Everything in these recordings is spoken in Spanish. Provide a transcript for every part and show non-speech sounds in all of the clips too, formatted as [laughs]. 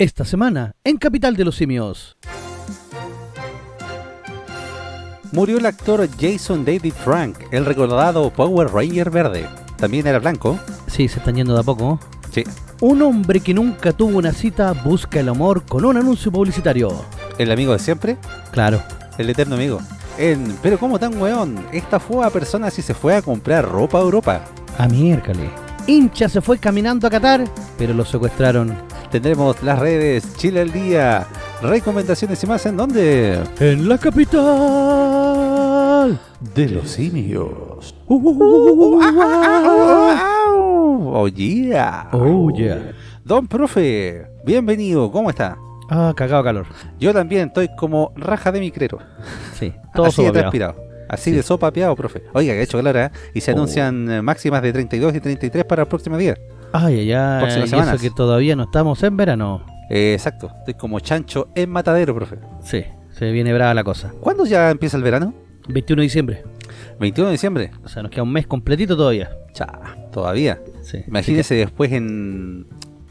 Esta semana, en Capital de los Simios. Murió el actor Jason David Frank, el recordado Power Ranger verde. También era blanco. Sí, se están yendo de a poco. Sí. Un hombre que nunca tuvo una cita busca el amor con un anuncio publicitario. El amigo de siempre, Claro. el eterno amigo. En, pero ¿cómo tan weón? Esta fue a personas y se fue a comprar ropa a Europa. A miércoles. Hincha se fue caminando a Qatar, pero lo secuestraron. Tendremos las redes Chile al día, recomendaciones y más en dónde? En la capital. De los simios. Oh yeah. Oh, yeah. Don profe, bienvenido, ¿cómo está? Ah, cagado calor. Yo también estoy como raja de micrero. Sí, [laughs] todo Así de transpirado. Así Sí. de sopapeado, profe. Oiga, que ha hecho calor, ¿eh? Y se Oh. anuncian eh, máximas de 32 y 33 para el próximo día. Ay, ay, ay. Y eso que todavía no estamos en verano. Eh, exacto, estoy como chancho en matadero, profe. Sí, se viene brava la cosa. ¿Cuándo ya empieza el verano? 21 de diciembre. 21 de diciembre. O sea, nos queda un mes completito todavía. Cha, todavía. Sí. Imagínese después en,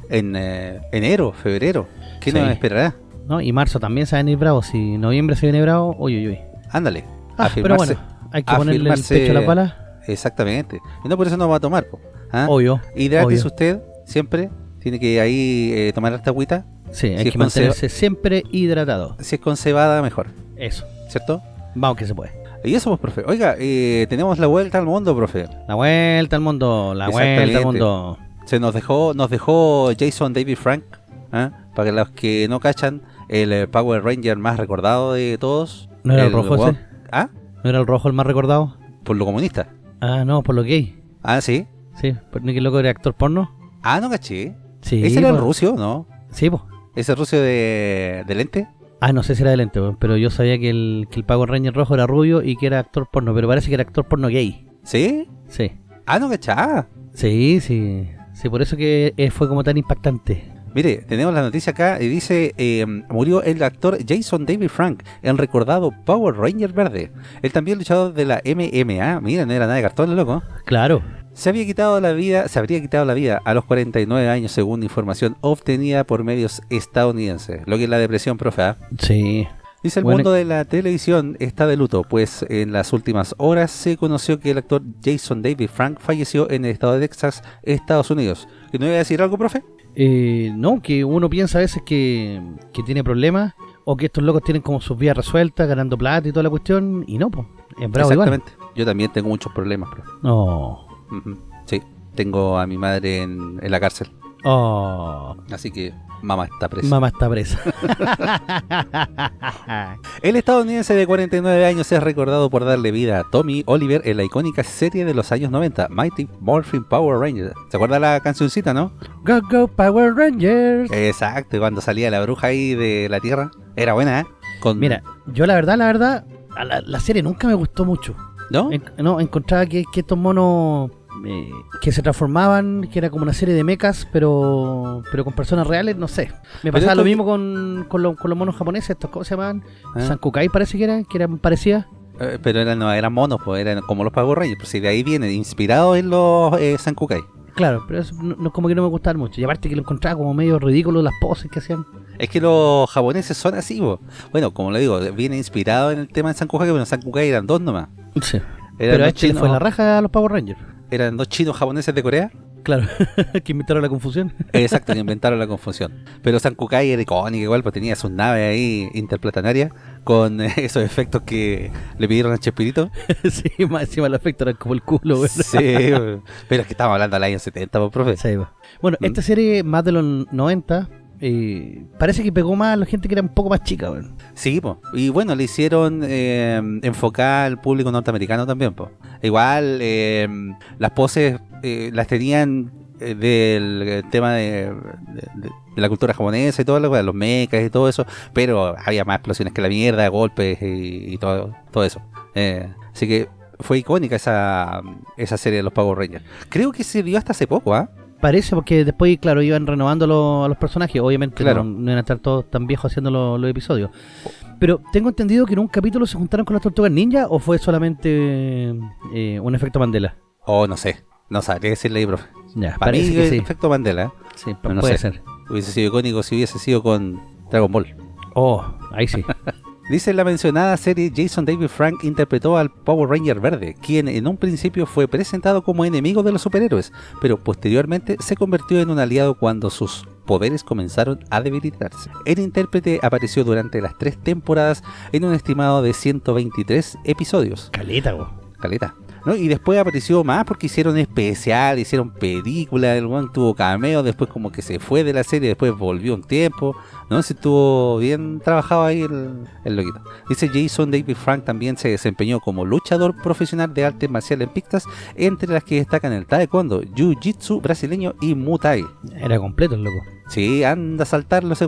en eh, enero, febrero. ¿Qué Sí. nos esperará? ¿no? Y marzo también se va a venir bravo. Si noviembre se viene bravo, uy, uy, uy. Ándale. Ah, pero afirmarse. bueno, hay que ponerle el pecho a la pala. Exactamente. Y no por eso no va a tomar, po. ¿Ah? Obvio. Hidrátese obvio. usted siempre. Tiene que ahí eh, tomar esta agüita. Sí, hay Si es que mantenerse siempre hidratado. Si es con cebada, mejor. Eso. ¿Cierto? Vamos que se puede. Y eso, pues, profe. Oiga, eh, tenemos la vuelta al mundo, profe. La vuelta al mundo, la vuelta al mundo. Se nos dejó, nos dejó Jason David Frank. ¿ah? Para los que no cachan, el eh, Power Ranger más recordado de todos. ¿No era el rojo weón- ese? ¿Ah? ¿No era el rojo el más recordado? Por lo comunista. Ah, no, por lo gay. Ah, sí. Sí, por ni que loco era actor porno. Ah, no caché. Sí, Ese era el rucio, ¿no? Sí, pues. Ese rucio de, de lente. Ah, no sé si era de lente, pero yo sabía que el, que el Power Ranger rojo era rubio y que era actor porno, pero parece que era actor porno gay. ¿Sí? Sí. Ah, no cachá. Sí, sí. Sí, por eso que eh, fue como tan impactante. Mire, tenemos la noticia acá y dice, eh, murió el actor Jason David Frank, el recordado Power Ranger verde. Él también luchador de la MMA, mira, no era nada de cartón, loco. Claro. Se había quitado la vida, se habría quitado la vida a los 49 años según información obtenida por medios estadounidenses. Lo que es la depresión, profe. ¿ah? Sí. Dice el Bueno, mundo de la televisión está de luto, pues en las últimas horas se conoció que el actor Jason David Frank falleció en el estado de Texas, Estados Unidos. ¿Que no iba a decir algo, profe? Eh, no, que uno piensa a veces que, que tiene problemas o que estos locos tienen como sus vidas resueltas, ganando plata y toda la cuestión, y no, pues. Es bravo igual. Exactamente. Yo también tengo muchos problemas, profe. No. Sí, tengo a mi madre en, en la cárcel. Oh. Así que mamá está presa. Mamá está presa. [laughs] El estadounidense de 49 años es recordado por darle vida a Tommy Oliver en la icónica serie de los años 90, Mighty Morphin Power Rangers. ¿Se acuerda la cancioncita, no? go, go, Power Rangers. Exacto, cuando salía la bruja ahí de la tierra. Era buena, ¿eh? Con, Mira, yo la verdad, la verdad, la, la serie nunca me gustó mucho. ¿no? En- no, encontraba que, que estos monos eh, que se transformaban, que era como una serie de mechas, pero pero con personas reales, no sé. Me pasaba lo mismo con, con, lo- con los monos japoneses, estos, ¿cómo se llamaban? Ah. Sankukai parece que eran, que eran parecidas. Eh, pero eran, no, eran monos, pues eran como los Power Rangers. Pues si de ahí viene, inspirado en los eh, Sankukai. Claro, pero eso no, no- como que no me gustaban mucho. Y aparte que lo encontraba como medio ridículo las poses que hacían. Es que los japoneses son así, po. Bueno, como le digo, viene inspirado en el tema de Sankukai, pero en Sankukai eran dos nomás. Sí. Eran Pero a este le fue la raja a los Power Rangers. Eran dos chinos japoneses de Corea. Claro, [laughs] que inventaron la confusión. Exacto, que inventaron la confusión. [laughs] Pero San Kukai era icónico igual, pues tenía sus naves ahí interplanetarias con eh, [laughs] esos efectos que le pidieron a Chespirito. sí, más encima los efectos eran como el culo, güey. Sí, pero es que estamos hablando del año 70, pues, profe. Sí. Bueno, ¿Mm? esta serie, más de los 90, eh, parece que pegó más a la gente que era un poco más chica, güey. Sí, pues. Y bueno, le hicieron eh, enfocar al público norteamericano también, pues. Igual, eh, las poses eh, las tenían eh, del tema de, la cultura japonesa y todo lo los mechas y todo eso, pero había más explosiones que la mierda, golpes y, todo, todo eso. Así que fue icónica esa, esa serie de los Power Rangers. Creo que se vio hasta hace poco, ¿ah? Parece porque después, claro, iban renovando lo- a los personajes. Obviamente Claro. no, no iban a estar todos tan viejos haciendo lo- los episodios. Pero tengo entendido que en un capítulo se juntaron con las tortugas ninja o fue solamente eh, un efecto Mandela. O no sé, no sabría decirle ahí, profe. Ya, Para mí, parece que sí. efecto Mandela. Sí, no puede sé. ser. Hubiese sido icónico si hubiese sido con Dragon Ball. Oh, ahí sí. [laughs] Dice en la mencionada serie, Jason David Frank interpretó al Power Ranger verde, quien en un principio fue presentado como enemigo de los superhéroes, pero posteriormente se convirtió en un aliado cuando sus poderes comenzaron a debilitarse. El intérprete apareció durante las tres temporadas en un estimado de 123 episodios. Caleta, go. Caleta. ¿No? Y después apareció más porque hicieron especial, hicieron película, el one tuvo cameo, después como que se fue de la serie, después volvió un tiempo, ¿no? Si estuvo bien trabajado ahí el, el loquito. Dice Jason David Frank también se desempeñó como luchador profesional de artes marciales pictas, entre las que destacan el taekwondo, jiu-jitsu brasileño y muay. Era completo el loco. Sí, anda a saltarlo ese.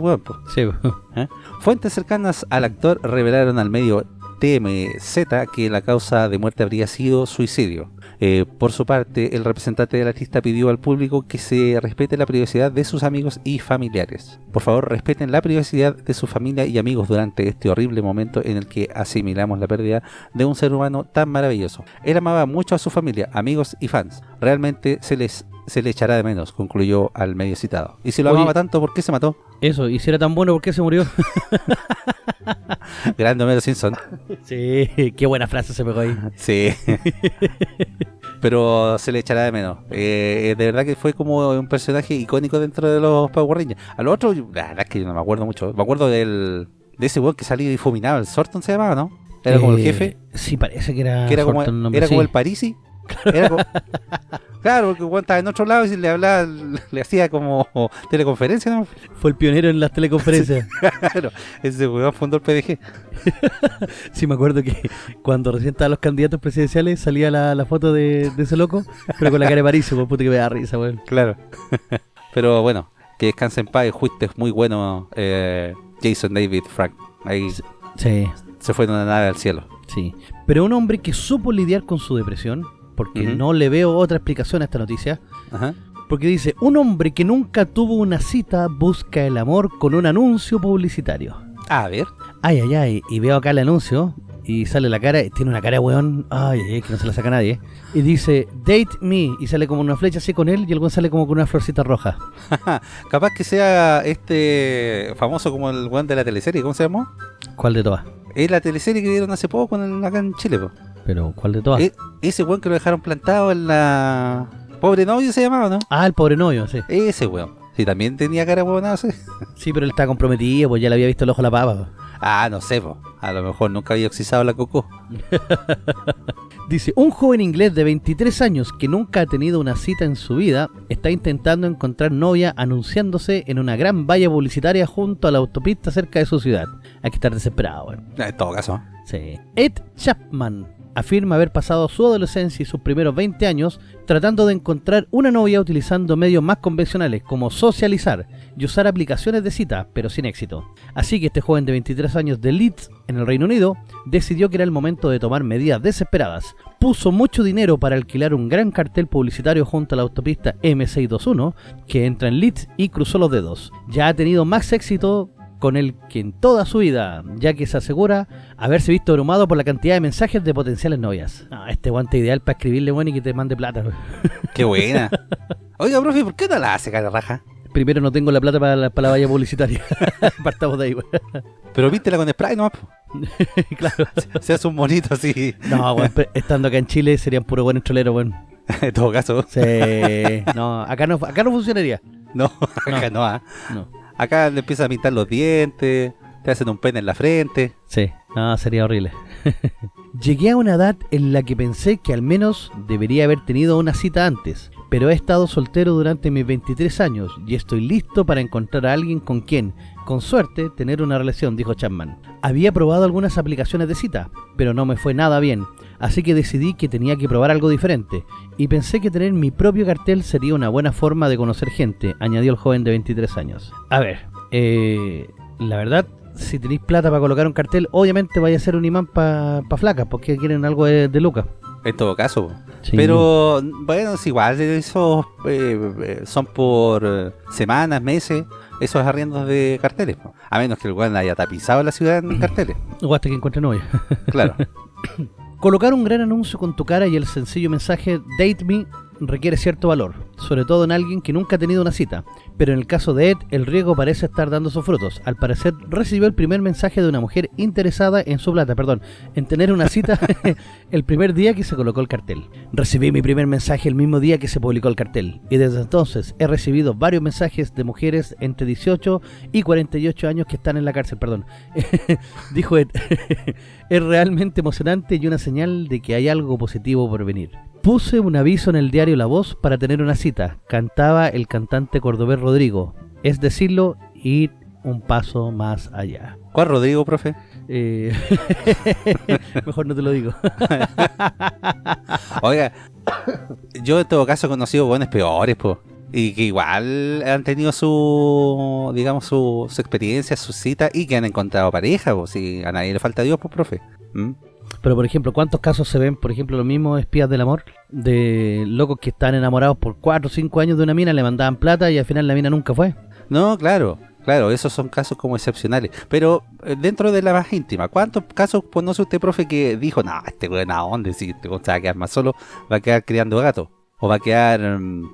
Sí, go. ¿eh? Fuentes cercanas al actor revelaron al medio TMZ que la causa de muerte habría sido suicidio. Eh, por su parte, el representante del artista pidió al público que se respete la privacidad de sus amigos y familiares. Por favor, respeten la privacidad de su familia y amigos durante este horrible momento en el que asimilamos la pérdida de un ser humano tan maravilloso. Él amaba mucho a su familia, amigos y fans. Realmente se les se le echará de menos, concluyó al medio citado. Y si lo Oye. amaba tanto, ¿por qué se mató? Eso, y si era tan bueno, ¿por qué se murió? [laughs] Grande Homero Simpson. sí, qué buena frase se pegó ahí. [laughs] Sí. Pero se le echará de menos. Eh, de verdad que fue como un personaje icónico dentro de los Power Rangers. A lo otro, la verdad es que yo no me acuerdo mucho. Me acuerdo del de ese weón que salía difuminado. El Sorton se llamaba, ¿no? Era como el Eh, jefe. Sí, parece que era, Que era como, el nombre, era como el Parisi. [laughs] Era como- claro, porque weón estaba en otro lado y si le hablaba, [laughs] le hacía como teleconferencia, ¿no? Fue el pionero en las teleconferencias. [laughs] Claro, ese weón fundó el PDG. [laughs] Sí, me acuerdo que cuando recién estaban los candidatos presidenciales salía la, la foto de, de ese loco, pero con la cara de París, por puta que me da risa, weón. Claro. Pero bueno, que descanse en paz. Fuiste muy bueno, eh, Jason David Frank. Ahí Sí, se fue en una nave al cielo. sí. Pero un hombre que supo lidiar con su depresión, porque no le veo otra explicación a esta noticia, Ajá. porque dice, un hombre que nunca tuvo una cita busca el amor con un anuncio publicitario. A ver. Ay, ay, ay, y veo acá el anuncio y sale la cara, tiene una cara de weón, ay, ay, que no se la saca nadie, y dice, date me, y sale como una flecha así con él, y el weón sale como con una florcita roja. [laughs] Capaz que sea este famoso como el weón de la teleserie. ¿Cómo se llamó? ¿Cuál de todas? Es la teleserie que vieron hace poco en el- acá en Chile. po. Pero, ¿cuál de todas? E- ese weón que lo dejaron plantado en la... Pobre novio se llamaba, ¿no? Ah, el pobre novio, sí. Ese weón. Sí, también tenía cara huevonada, sí. [laughs] Sí, pero él está comprometido, pues ya le había visto el ojo a la papa. Ah, no sé, po. A lo mejor nunca había oxizado la coco. [laughs] Dice, un joven inglés de 23 años que nunca ha tenido una cita en su vida está intentando encontrar novia anunciándose en una gran valla publicitaria junto a la autopista cerca de su ciudad. Hay que estar desesperado, weón. En todo caso. Sí. Ed Chapman afirma haber pasado su adolescencia y sus primeros 20 años tratando de encontrar una novia utilizando medios más convencionales como socializar y usar aplicaciones de cita, pero sin éxito. Así que este joven de 23 años de Leeds, en el Reino Unido, decidió que era el momento de tomar medidas desesperadas. Puso mucho dinero para alquilar un gran cartel publicitario junto a la autopista M621 que entra en Leeds y cruzó los dedos. Ya ha tenido más éxito con el que en toda su vida, ya que se asegura haberse visto abrumado por la cantidad de mensajes de potenciales novias. Ah, este guante ideal para escribirle, bueno, y que te mande plata. [laughs] Qué buena. Oiga, profe, ¿por qué no la hace cara raja? Primero no tengo la plata para la, para la valla publicitaria. [laughs] Partamos de ahí. Pero vístela con spray nomás. [laughs] claro. Se hace un monito así. No, pero estando acá en Chile serían puro buenos troleros, weón. En todo caso. Sí. No, acá no, acá no funcionaría. No, acá no. ah. No. Acá le empiezan a pintar los dientes, te hacen un pene en la frente. Sí, no, sería horrible. [laughs] Llegué a una edad en la que pensé que al menos debería haber tenido una cita antes, pero he estado soltero durante mis 23 años y estoy listo para encontrar a alguien con quien, con suerte, tener una relación, dijo Chapman. Había probado algunas aplicaciones de cita, pero no me fue nada bien, así que decidí que tenía que probar algo diferente, y pensé que tener mi propio cartel sería una buena forma de conocer gente, añadió el joven de 23 años. A ver, eh, la verdad, si tenéis plata para colocar un cartel, obviamente vaya a ser un imán para pa flacas, porque quieren algo de, de lucas. En todo caso. Sí. Pero bueno, es igual, esos eh, eh, son por eh, semanas, meses, esos arriendos de carteles. A menos que el weón haya tapizado la ciudad en [clears throat] carteles. O hasta que encuentre novia. Claro. [coughs] Colocar un gran anuncio con tu cara y el sencillo mensaje Date Me requiere cierto valor, sobre todo en alguien que nunca ha tenido una cita. Pero en el caso de Ed, el riesgo parece estar dando sus frutos. Al parecer, recibió el primer mensaje de una mujer interesada en su plata, perdón, en tener una cita [laughs] el primer día que se colocó el cartel. Recibí mi primer mensaje el mismo día que se publicó el cartel, y desde entonces he recibido varios mensajes de mujeres entre 18 y 48 años que están en la cárcel, perdón. [laughs] Dijo Ed, [laughs] es realmente emocionante y una señal de que hay algo positivo por venir. Puse un aviso en el diario La Voz para tener una cita. Cantaba el cantante cordobés Rodrigo. Es decirlo, ir un paso más allá. ¿Cuál Rodrigo, profe? Eh, [laughs] mejor no te lo digo. [laughs] Oiga, yo en todo caso he conocido buenos peores, pues. Y que igual han tenido su, digamos, su, su experiencia, su cita y que han encontrado pareja, pues. Si a nadie le falta Dios, pues, profe. ¿Mm? Pero por ejemplo, ¿cuántos casos se ven, por ejemplo, los mismos espías del amor? De locos que están enamorados por 4 o 5 años de una mina, le mandaban plata y al final la mina nunca fue. No, claro, claro, esos son casos como excepcionales. Pero eh, dentro de la más íntima, ¿cuántos casos conoce usted, profe, que dijo, no, este weón, ¿a dónde? Si este weón se va a quedar más solo, va a quedar criando gatos. O va a quedar mm,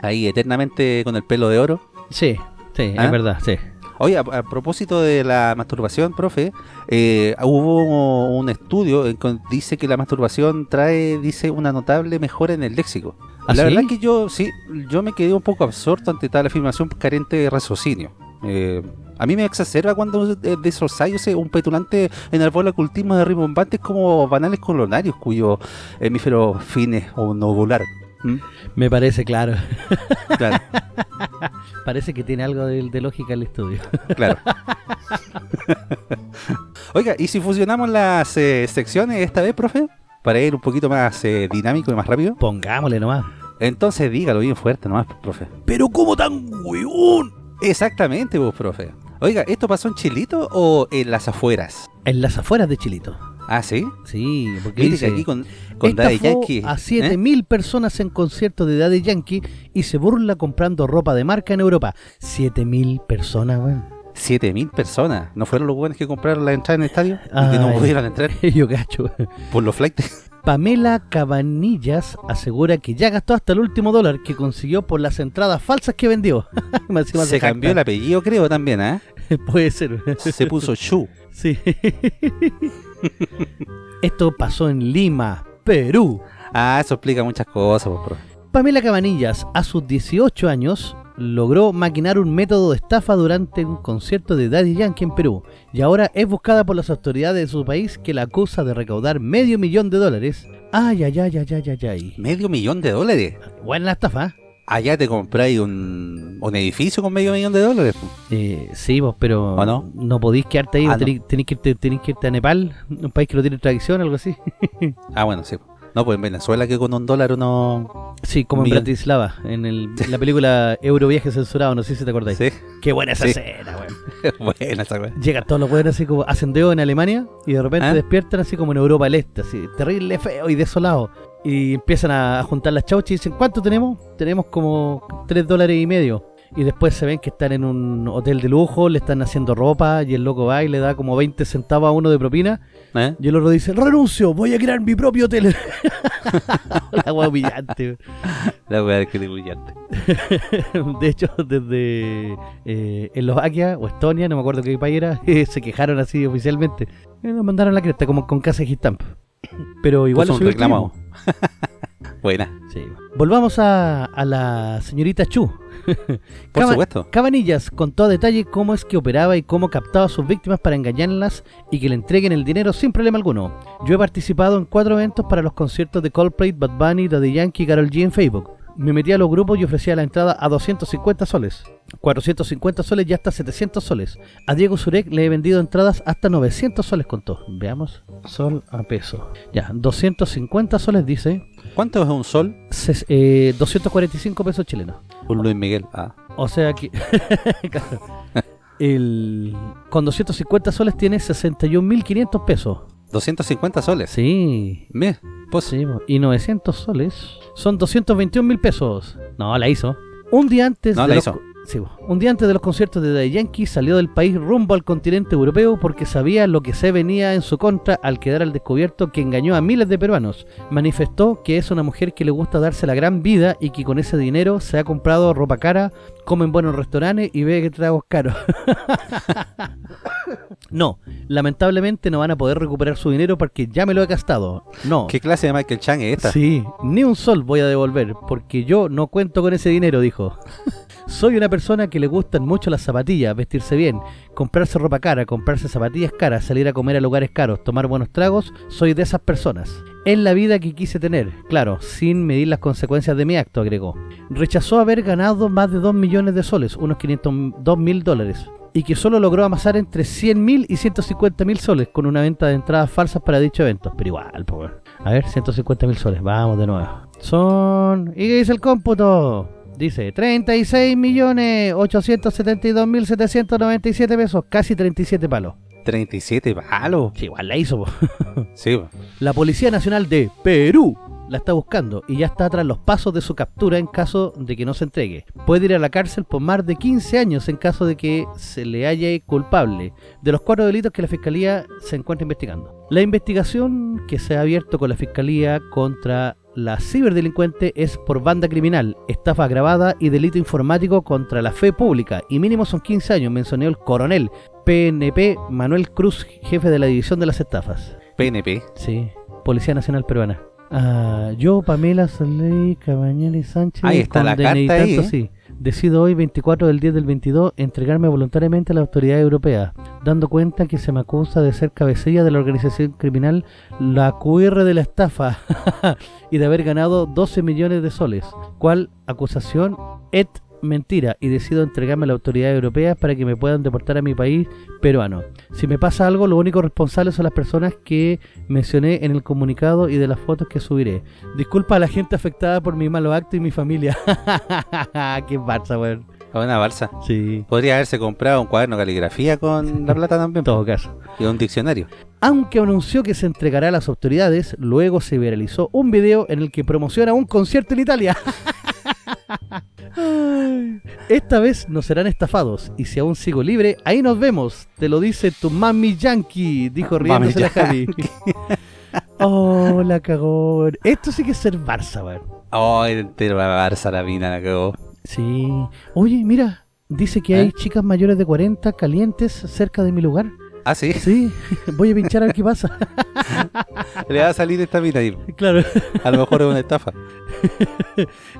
ahí eternamente con el pelo de oro. Sí, sí, ¿Ah? es verdad, sí. Oye, a, a propósito de la masturbación, profe, eh, hubo un estudio en que dice que la masturbación trae, dice, una notable mejora en el léxico. ¿Ah, la sí? verdad que yo, sí, yo me quedé un poco absorto ante tal afirmación carente de raciocinio. Eh, a mí me exacerba cuando de, de esos ensayos un petulante enarbola ocultismo de rimbombantes como banales colonarios cuyo hemífero fines o novular. ¿Mm? Me parece claro. Claro, [laughs] Parece que tiene algo de, de lógica el estudio. claro. [laughs] Oiga, ¿y si fusionamos las eh, secciones esta vez, profe? Para ir un poquito más eh, dinámico y más rápido. Pongámosle nomás. Entonces dígalo bien fuerte nomás, profe. Pero ¿cómo tan hueón? Exactamente, vos, profe. Oiga, ¿esto pasó en Chilito o en las afueras? En las afueras de Chilito. Ah, ¿sí? Sí, porque dice... que aquí con, con Daddy Yankee... a ¿eh? 7.000 personas en conciertos de Daddy Yankee y se burla comprando ropa de marca en Europa. 7.000 personas, weón. 7.000 personas. ¿No fueron los buenos que compraron la entrada en el estadio? Y que no Ay. pudieron entrar [laughs] Yo cacho. por los flights. Pamela Cabanillas asegura que ya gastó hasta el último dólar que consiguió por las entradas falsas que vendió. [laughs] Se cambió el apellido, creo, también, ¿ah? [laughs] Puede ser. Se puso Shu. Sí. [laughs] Esto pasó en Lima, Perú. Ah, eso explica muchas cosas, pues, profe. Pamela Cabanillas, a sus 18 años, logró maquinar un método de estafa durante un concierto de Daddy Yankee en Perú y ahora es buscada por las autoridades de su país que la acusa de recaudar medio millón de dólares. Ay, ay, ay, ay, ay, ay, ay. Medio millón de dólares. Buena la estafa, ¿eh? Allá te compráis un, un edificio con medio millón de dólares. Eh, sí, vos, pero ¿O no? podéis quedarte ahí, Ah, tenés, tenés que irte, que irte a Nepal, un país que no tiene tradición, algo así. [laughs] Ah, bueno, sí. No, pues en Venezuela que con un dólar uno... Sí, como en. Bratislava, en, el, en la película Euroviaje censurado, no sé si te acordáis. Sí, Qué buena esa Sí. escena, weón. [laughs] buena esa weá. Llegan todos los weones así como hacen dedo en Alemania y de repente ¿Ah? despiertan así como en Europa del Este, así, terrible, feo y desolado. Y empiezan a juntar las chauchas y dicen, ¿cuánto tenemos? Tenemos como 3 dólares y medio. Y después se ven que están en un hotel de lujo, le están haciendo ropa y el loco va y le da como 20 centavos a uno de propina. ¿Eh? Y el otro dice, renuncio, voy a crear mi propio hotel. [laughs] la wea humillante. La weá que te brillante. [laughs] De hecho, desde eh, Eslovaquia o Estonia, no me acuerdo qué país era, [laughs] se quejaron así oficialmente. Eh, nos mandaron la cresta, como con casa de Stamp. Pero igual lo un tipo. [laughs] Buena, Sí. Volvamos a, a la señorita Chu. por Caba- supuesto. Cabanillas contó a detalle cómo es que operaba y cómo captaba a sus víctimas para engañarlas y que le entreguen el dinero sin problema alguno. Yo he participado en cuatro eventos para los conciertos de Coldplay, Bad Bunny, Daddy Yankee y Karol G en Facebook. Me metí a los grupos y ofrecía la entrada a 250 soles, 450 soles y hasta 700 soles. A Diego Zurek le he vendido entradas hasta 900 soles contó. Veamos, sol a peso. Ya, 250 soles dice, ¿Cuánto es un sol? ses- eh, 245 pesos chilenos. Un Luis Miguel. Ah, O sea que. [laughs] El, con 250 soles tiene 61.500 pesos. 250 soles. Sí. Mira, pues Sí, y 900 soles son 221.000 pesos. No, la hizo. Un día antes No, de la los hizo. Sí, un día antes de los conciertos de Daddy Yankee salió del país rumbo al continente europeo porque sabía lo que se venía en su contra al quedar al descubierto que engañó a miles de peruanos. Manifestó que es una mujer que le gusta darse la gran vida y que con ese dinero se ha comprado ropa cara, come en buenos restaurantes y bebe tragos caros. [laughs] no, lamentablemente no van a poder recuperar su dinero porque ya me lo he gastado. No. ¿Qué clase de Michael Chang es esta? Sí, ni un sol voy a devolver, porque yo no cuento con ese dinero, dijo. [laughs] Soy una persona que le gustan mucho las zapatillas, vestirse bien, comprarse ropa cara, comprarse zapatillas caras, salir a comer a lugares caros, tomar buenos tragos, soy de esas personas. Es la vida que quise tener, claro, sin medir las consecuencias de mi acto, agregó. Rechazó haber ganado más de 2 millones de soles, unos 502 mil dólares, y que solo logró amasar entre 100 mil y 150 mil soles con una venta de entradas falsas para dicho evento. Pero igual, pues. A ver, 150 mil soles, vamos de nuevo. Son... ¿Y qué dice el cómputo? Dice 36 millones 872 mil 797 pesos, casi 37 palos. 37 palos. Sí, igual la hizo. po. [laughs] Sí, po. La Policía Nacional de Perú la está buscando y ya está tras los pasos de su captura en caso de que no se entregue. Puede ir a la cárcel por más de 15 años en caso de que se le halle culpable de los cuatro delitos que la Fiscalía se encuentra investigando. La investigación que se ha abierto con la Fiscalía contra la ciberdelincuente es por banda criminal, estafa agravada y delito informático contra la fe pública y mínimo son 15 años, mencionó el coronel PNP Manuel Cruz, jefe de la División de las Estafas. PNP. Sí, Policía Nacional Peruana. Ah, yo, Pamela Soleil Cabañales Sánchez, Ahí está la carta ahí, ¿eh? sí, decido hoy, 24 del 10 del 22, entregarme voluntariamente a la autoridad europea, dando cuenta que se me acusa de ser cabecilla de la organización criminal La QR de la estafa [laughs] y de haber ganado 12 millones de soles, cual acusación et mentira y decido entregarme a la autoridad europea para que me puedan deportar a mi país peruano. Si me pasa algo, los únicos responsables son las personas que mencioné en el comunicado y de las fotos que subiré. Disculpa a la gente afectada por mi malo acto y mi familia. [laughs] Qué barza, weón. Una balsa. Sí, Podría haberse comprado un cuaderno de caligrafía con la plata también. en todo caso. Y un diccionario. Aunque anunció que se entregará a las autoridades, luego se viralizó un video en el que promociona un concierto en Italia. [laughs] Esta vez no serán estafados y si aún sigo libre, ahí nos vemos. Te lo dice tu mami yankee, dijo riéndose la Javi. [laughs] oh, la cagó. Esto sí que es ser Barça, weón. Oh, entero la balsa la mina la cagó. Sí. Oye, mira, dice que hay ¿Eh? chicas mayores de 40 calientes cerca de mi lugar. Ah, sí. Sí, [laughs] voy a pinchar a ver qué pasa. [laughs] Le va a salir esta mina ahí. claro. A lo mejor es una estafa. [laughs]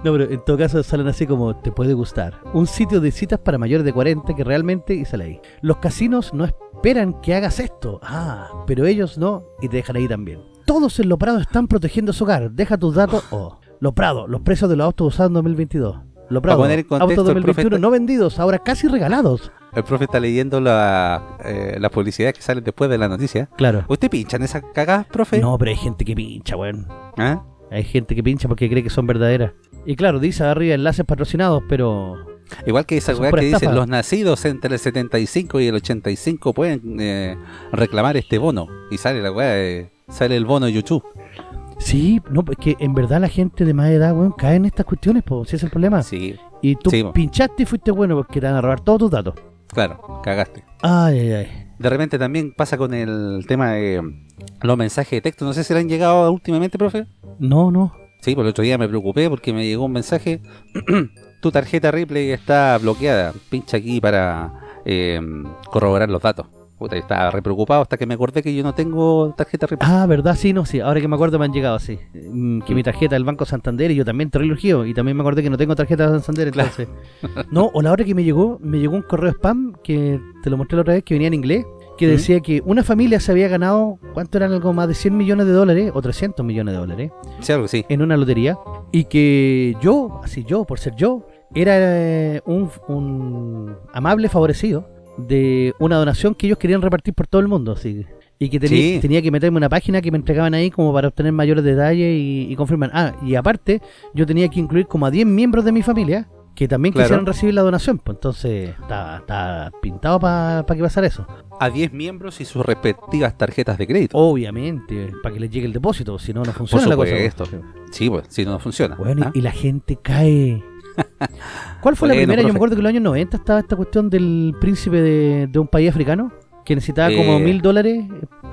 No, pero en todo caso salen así como te puede gustar. Un sitio de citas para mayores de 40 que realmente y sale ahí. Los casinos no esperan que hagas esto. Ah, pero ellos no y te dejan ahí también. Todos en Lo Prado están protegiendo su hogar. Deja tus datos. Oh, Lo Prado, los precios de los autos usados en 2022. Lo Prado, autos el 2021 profe- no vendidos, ahora casi regalados. El profe está leyendo la, eh, las publicidades que salen después de la noticia. Claro. ¿Usted pincha en esas cagadas, profe? No, pero hay gente que pincha, weón. ¿Ah? Hay gente que pincha porque cree que son verdaderas. Y claro, dice arriba enlaces patrocinados, pero Igual que esa weá que dicen, estafa. los nacidos entre el 75 y el 85 pueden eh, reclamar este bono. Y sale la weá, eh, sale el bono YouTube. Sí, no, es que en verdad la gente de más edad, weón, cae en estas cuestiones, pues, si es el problema. Sí, Y tú Sí, po. pinchaste y fuiste bueno porque te van a robar todos tus datos. Claro, cagaste. Ay, ay, ay. De repente también pasa con el tema de los mensajes de texto. No sé si le han llegado últimamente, profe. No, no. Sí, por el otro día me preocupé porque me llegó un mensaje. [clears throat] tu tarjeta Ripley está bloqueada. Pincha aquí para eh, corroborar los datos. Puta, yo estaba re preocupado hasta que me acordé que yo no tengo tarjeta. Ah, ¿verdad? Sí, no, sí. Ahora que me acuerdo me han llegado así. Mm, Que mi tarjeta del Banco Santander y yo también urgido. Y también me acordé que no tengo tarjeta de Santander, Claro. entonces. No, o la hora que me llegó, me llegó un correo spam que te lo mostré la otra vez, que venía en inglés, que Ujú. decía que una familia se había ganado, ¿cuánto eran? Algo más de 100 millones de dólares o 300 millones de dólares. Sí, algo sí. en una lotería y que yo, así yo, por ser yo, era eh, un, un amable favorecido de una donación que ellos querían repartir por todo el mundo, así. Y que tenía, Sí. tenía que meterme una página que me entregaban ahí como para obtener mayores detalles y, y confirmar. Ah, y aparte, yo tenía que incluir como a 10 miembros de mi familia que también Claro. quisieran recibir la donación. Pues entonces, está, está pintado para que pasara eso. A 10 miembros y sus respectivas tarjetas de crédito. Obviamente, para que les llegue el depósito, si no, no Por funciona la cosa. supuesto. Sí, pues, si no, no funciona. Bueno, y- ¿Ah? y la gente cae, ¿Cuál fue la primera? Yo me acuerdo que en los años 90 estaba esta cuestión del príncipe de, de un país africano que necesitaba como Eh. mil dólares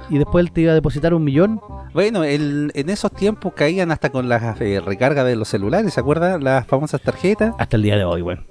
y después él te iba a depositar un millón. Bueno, el- en esos tiempos caían hasta con las eh, recargas de los celulares, ¿se acuerdan? Las famosas tarjetas. Hasta el día de hoy, bueno.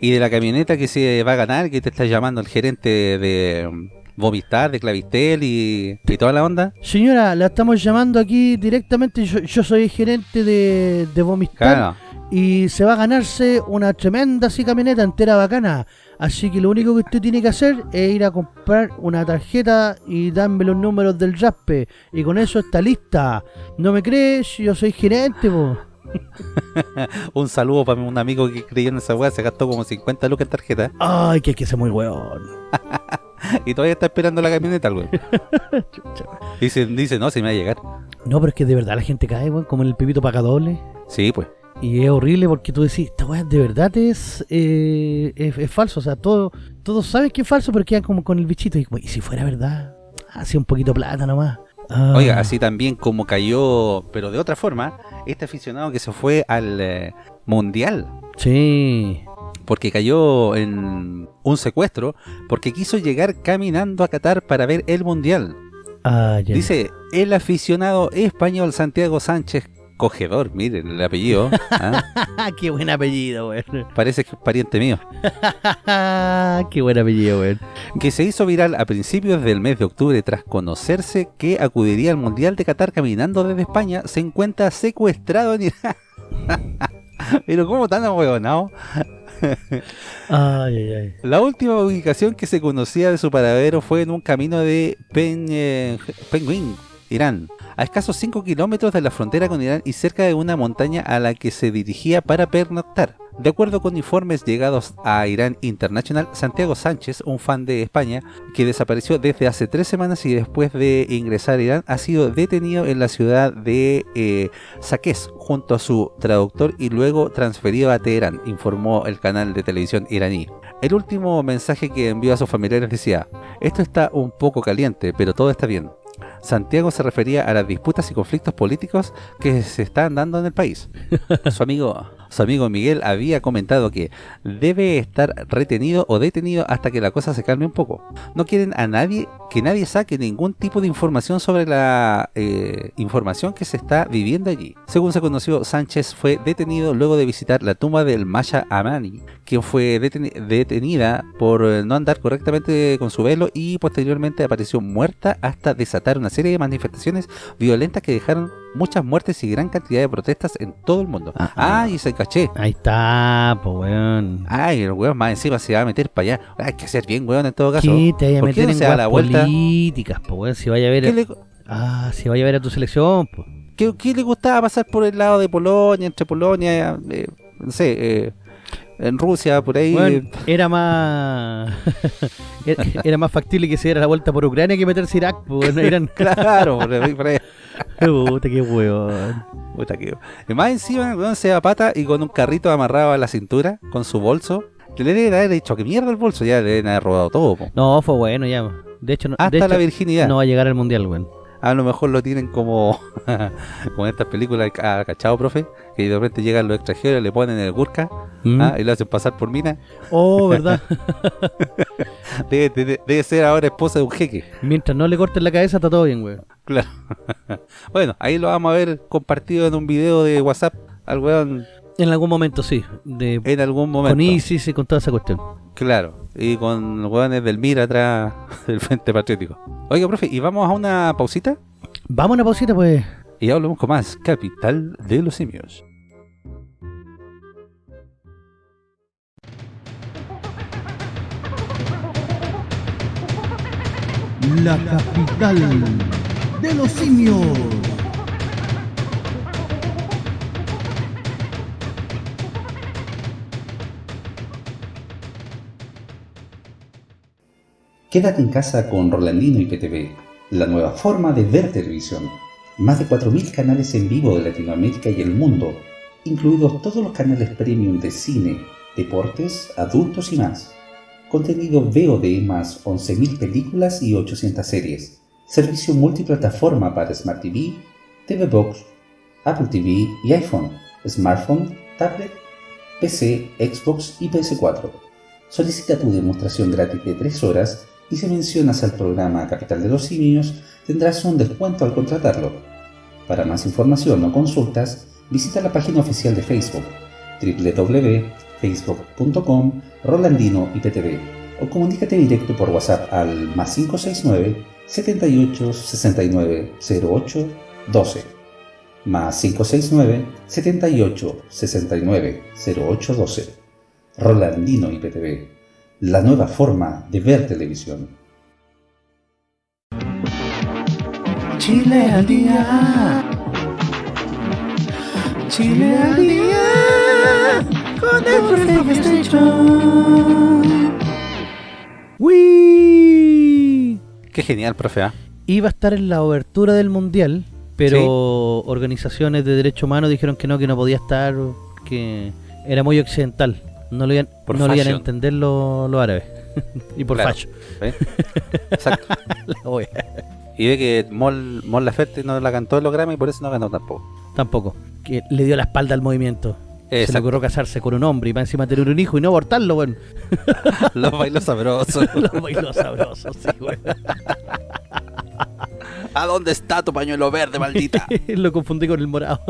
Y de la camioneta que se va a ganar, que te está llamando el gerente de mm, Movistar, de Clavistel y, y toda la onda. Señora, la estamos llamando aquí directamente. Yo, yo soy gerente de, de Claro. Y se va a ganarse una tremenda así camioneta entera bacana. Así que lo único que usted tiene que hacer es ir a comprar una tarjeta y darme los números del Raspe. Y con eso está lista. ¿No me crees? Yo soy gerente, po. [laughs] Un saludo para un amigo que creyó en esa weá, se gastó como 50 lucas en tarjeta Ay, que hay que ser muy weón. [laughs] y todavía está esperando la camioneta, güey. [laughs] Dice, dice, no, se me va a llegar. No, pero es que de verdad la gente cae, weón, como en el pipito paga doble. Sí, pues. Y es horrible porque tú decís, esta weá de verdad es, eh, es, es falso. O sea, todo, todos saben que es falso, pero quedan como con el bichito. Y, ¿y si fuera verdad, hacía un poquito plata nomás. Ah. Oiga, así también como cayó, pero de otra forma, este aficionado que se fue al eh, Mundial, Sí. porque cayó en un secuestro, porque quiso llegar caminando a Qatar para ver el Mundial. Ah, ya. Dice, el aficionado español Santiago Sánchez Cogedor, miren el apellido, ¿ah? [laughs] qué buen apellido, weón. parece que es pariente mío, [laughs] qué buen apellido, weón. que se hizo viral a principios del mes de octubre tras conocerse que acudiría al Mundial de Qatar caminando desde España, se encuentra secuestrado en Irán. [laughs] Pero ¿cómo tan ahueonado? Ay, ay, ay. La última ubicación que se conocía de su paradero fue en un camino de Pen, eh, Penguin, Irán, a escasos 5 kilómetros de la frontera con Irán y cerca de una montaña a la que se dirigía para pernoctar. De acuerdo con informes llegados a Irán International, Santiago Sánchez, un fan de España, que desapareció desde hace tres semanas y después de ingresar a Irán, ha sido detenido en la ciudad de eh, junto a su traductor y luego transferido a Teherán, informó el canal de televisión iraní. El último mensaje que envió a sus familiares decía, esto está un poco caliente, pero todo está bien. Santiago se refería a las disputas y conflictos políticos que se están dando en el país. [laughs] Su amigo, su amigo Miguel había comentado que debe estar retenido o detenido hasta que la cosa se calme un poco. No quieren a nadie que nadie saque ningún tipo de información sobre la eh, información que se está viviendo allí. Según se conoció, Sánchez fue detenido luego de visitar la tumba del Masha Amani, quien fue deteni- detenida por eh, no andar correctamente con su velo y posteriormente apareció muerta hasta desatar una serie de manifestaciones violentas que dejaron muchas muertes y gran cantidad de protestas en todo el mundo. Ah, ah. Ah, y se caché. Ahí está, pues, weón. Ay, el weón más encima se va a meter para allá. Hay que ser bien weón en todo caso. ¿Qué te vaya a ¿Por qué meter no en se da weas la vuelta? políticas, pues, weón? Si vaya a ver... ¿Qué le, Ah, si vaya a ver a tu selección, pues. qué- qué le gustaba pasar por el lado de Polonia, entre Polonia, eh, no sé, eh, en Rusia, por ahí? Bueno, era más [laughs] era- era más factible que se diera la vuelta por Ucrania que meterse a Irak, pues, Irán. [laughs] claro, por ahí, por ahí. [laughs] Puta, qué weón. Puta que- Y más encima, weón, se da pata y con un carrito amarrado a la cintura, con su bolso. Le deben haber dicho que mierda el bolso, ya le deben haber robado todo. po. No, fue bueno ya. De hecho, no, de Hasta hecho, la virginidad. no va a llegar al mundial, weón. A lo mejor lo tienen como, [laughs] como en estas películas, ah, ¿cachado, profe? Que de repente llegan los extranjeros, le ponen el burka ¿Mm? ah, y lo hacen pasar por mina. Oh, ¿verdad? [laughs] Debe, debe- debe ser ahora esposa de un jeque. Mientras no le corten la cabeza, está todo bien, weón. Claro. [laughs] bueno, ahí lo vamos a ver compartido en un video de WhatsApp al weón En algún momento, sí. De, en algún momento. con ISIS y con toda esa cuestión. Claro, y con los weones del MIR atrás [laughs] del Frente Patriótico. Oiga, profe, ¿y vamos a una pausita? Vamos a una pausita, pues. Y ya hablamos con más Capital de los Simios. La capital de los simios. Quédate en casa con Rolandino y PTV, la nueva forma de ver televisión. Más de 4.000 canales en vivo de Latinoamérica y el mundo, incluidos todos los canales premium de cine, deportes, adultos y más. Contenido VOD más 11.000 películas y 800 series. Servicio multiplataforma para Smart TV, TV Box, Apple TV y iPhone, smartphone, tablet PC, Xbox y PS4. Solicita tu demostración gratis de 3 horas y si mencionas al programa Capital de los Simios tendrás un descuento al contratarlo. Para más información o consultas, visita la página oficial de Facebook www.facebook.com Rolandino IPTV o comunícate directo por WhatsApp al más 569 78 69 08 12 más 569 78 69 08 12 Rolandino IPTV la nueva forma de ver televisión Chile al día Chile al día con el. Qué genial, profe. ¿ah? Iba a estar en la obertura del mundial, pero organizaciones de derechos humanos dijeron que no, que no podía estar, que era muy occidental. No lo iban, Por no lo iban a entender los los árabes. [laughs] y por Claro. facho. ¿eh? [laughs] Exacto. La. Y ve que Mon, Mon Laferte no la cantó en los Grammy y por eso no ganó tampoco. Tampoco. Que le dio la espalda al movimiento. Se le ocurrió casarse con un hombre y para encima tener un hijo y no abortarlo, weón. Los bailos sabrosos. Los bailó sabrosos, [laughs] sí, weón. ¿A dónde está tu pañuelo verde, maldita? Lo confundí con el morado.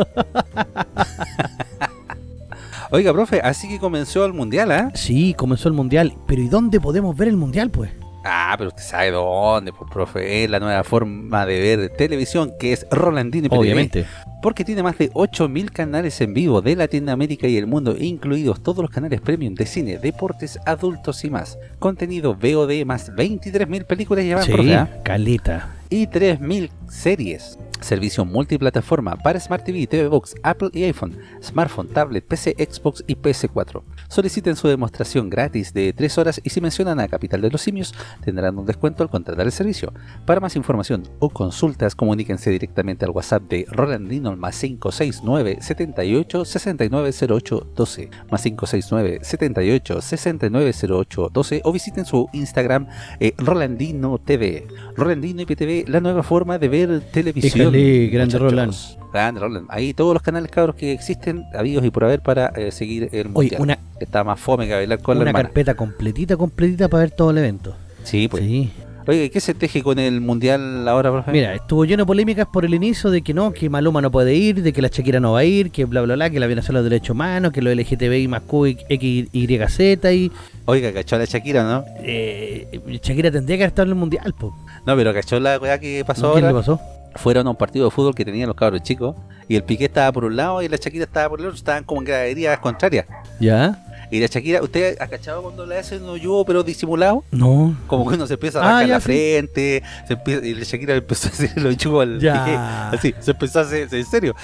Oiga, profe, así que comenzó el mundial, ¿ah? Sí, comenzó el mundial. Pero ¿y dónde podemos ver el mundial, pues? Ah, pero usted sabe dónde, pues, profe. Es la nueva forma de ver televisión que es Rolandino IPTV. Obviamente. Porque tiene más de 8000 canales en vivo de Latinoamérica y el mundo, incluidos todos los canales premium de cine, deportes, adultos y más. Contenido VOD más 23.000 películas llevan, Sí, profe, ¿ah? caleta. y 3.000 series. Servicio multiplataforma para Smart TV, TV Box, Apple y iPhone, smartphone, tablet, PC, Xbox y PS4. Soliciten su demostración gratis de 3 horas y si mencionan a Capital de los Simios tendrán un descuento al contratar el servicio. Para más información o consultas comuníquense directamente al WhatsApp de Rolandino más 569 78 69 08 12 más 569 78 69 08 12 o visiten su Instagram eh, Rolandino TV. Rolandino IPTV, la nueva forma de ver televisión. Grande. Roland. Grande Roland. Ahí todos los canales cabros que existen, habidos y por haber para eh, seguir el Oye, mundial. una, Está más fome que bailar con la una hermana. carpeta completita, completita para ver todo el evento. Sí, pues. Sí. Oye, ¿qué se teje con el mundial ahora, profe? Mira, estuvo lleno de polémicas por el inicio de que no, que Maluma no puede ir, de que la Shakira no va a ir, que bla bla bla, que la vienen a hacer los derechos humanos, que los LGTBI más Q, X, Y, Z y Oiga, cachó la Shakira, ¿no? eh, Shakira tendría que haber estado en el mundial, po. No, pero cachó la weá que pasó ¿Qué le pasó? Fueron a un partido de fútbol que tenían los cabros chicos y el Piqué estaba por un lado y la Shakira estaba por el otro. Estaban como en graderías contrarias. ¿Ya? Y la Shakira, ¿usted ha cachado cuando le hacen un hoyo pero disimulado? No. Como que uno se empieza a Ah, rascar ya, la sí. frente, se empieza, y la Shakira empezó a hacer el hoyo al Ya. Piqué. Así, se empezó a hacer, en serio.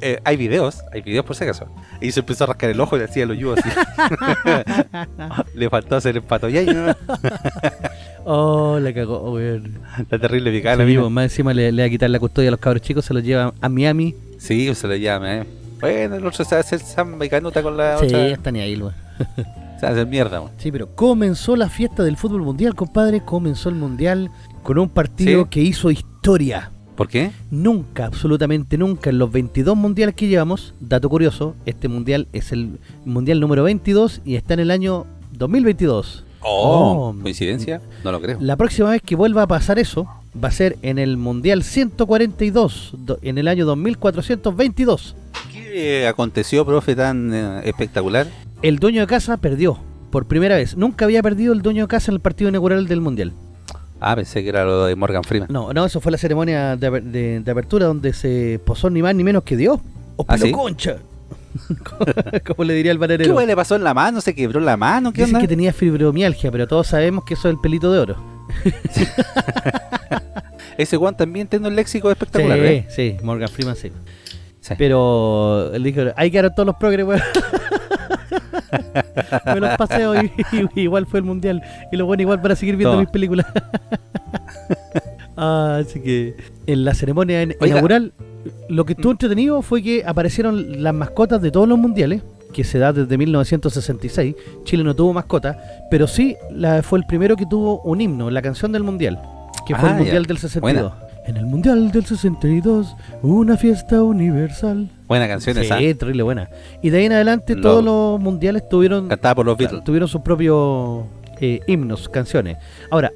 Eh, hay videos, hay videos por si acaso. Y se empezó a rascar el ojo y le hacía el hoyo así. [laughs] le faltó hacer el pato ya ¿no? Oh, la cagó, weón. La terrible picada, Sí, amigo. más encima le, le va a quitar la custodia a los cabros chicos, se los lleva a Miami. Sí, se lo llama, eh. Bueno, el otro se hace el samba y canuta con la Sí, otra. está ni ahí, weón. [laughs] Se hace mierda, weón. Sí, pero comenzó la fiesta del fútbol mundial, compadre. Comenzó el mundial con un partido Sí. que hizo historia. ¿Por qué? Nunca, absolutamente nunca, en los 22 mundiales que llevamos, dato curioso, este mundial es el mundial número 22 y está en el año 2022. Oh, Oh. ¿coincidencia? No lo creo. La próxima vez que vuelva a pasar eso va a ser en el mundial 142, do- en el año 2422. ¿Qué aconteció, profe, tan eh, espectacular? El dueño de casa perdió por primera vez. Nunca había perdido el dueño de casa en el partido inaugural del mundial. Ah, pensé que era lo de Morgan Freeman. No, no, eso fue la ceremonia de, de- de apertura donde se posó ni más ni menos que Dios. ¡O ¿Ah, sí? concha! [laughs] Como le diría el ¿Qué bananero. weá le pasó en la mano? ¿Se quebró la mano? ¿Qué Dicen onda? que tenía fibromialgia, pero todos sabemos que eso es el pelito de oro. [laughs] Ese Juan también tiene un léxico espectacular, sí, ¿eh? sí, Morgan Freeman sí. Sí. Pero él dijo, hay que dar todos los progres, weón. [laughs] Me los paseo y, y- igual fue el mundial. Y lo bueno igual para seguir viendo Toma. mis películas. [laughs] Ah, así que en la ceremonia en- inaugural, lo que estuvo entretenido fue que aparecieron las mascotas de todos los mundiales, que se da desde 1966. Chile no tuvo mascota, pero sí la, fue el primero que tuvo un himno, la canción del mundial, que fue Ah, el mundial ya. del 62. En el mundial del 62, una fiesta universal. Buena canción esa. Sí, terrible buena. Y de ahí en adelante todos los mundiales tuvieron por los Beatles. tuvieron sus propios eh, himnos, canciones. Ahora,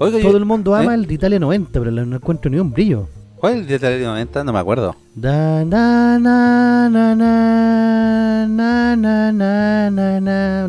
Oiga, todo yo- el mundo ama ¿eh? el de Italia 90, pero no encuentro ni un brillo. ¿Cuál es el de los 90? No me acuerdo. Una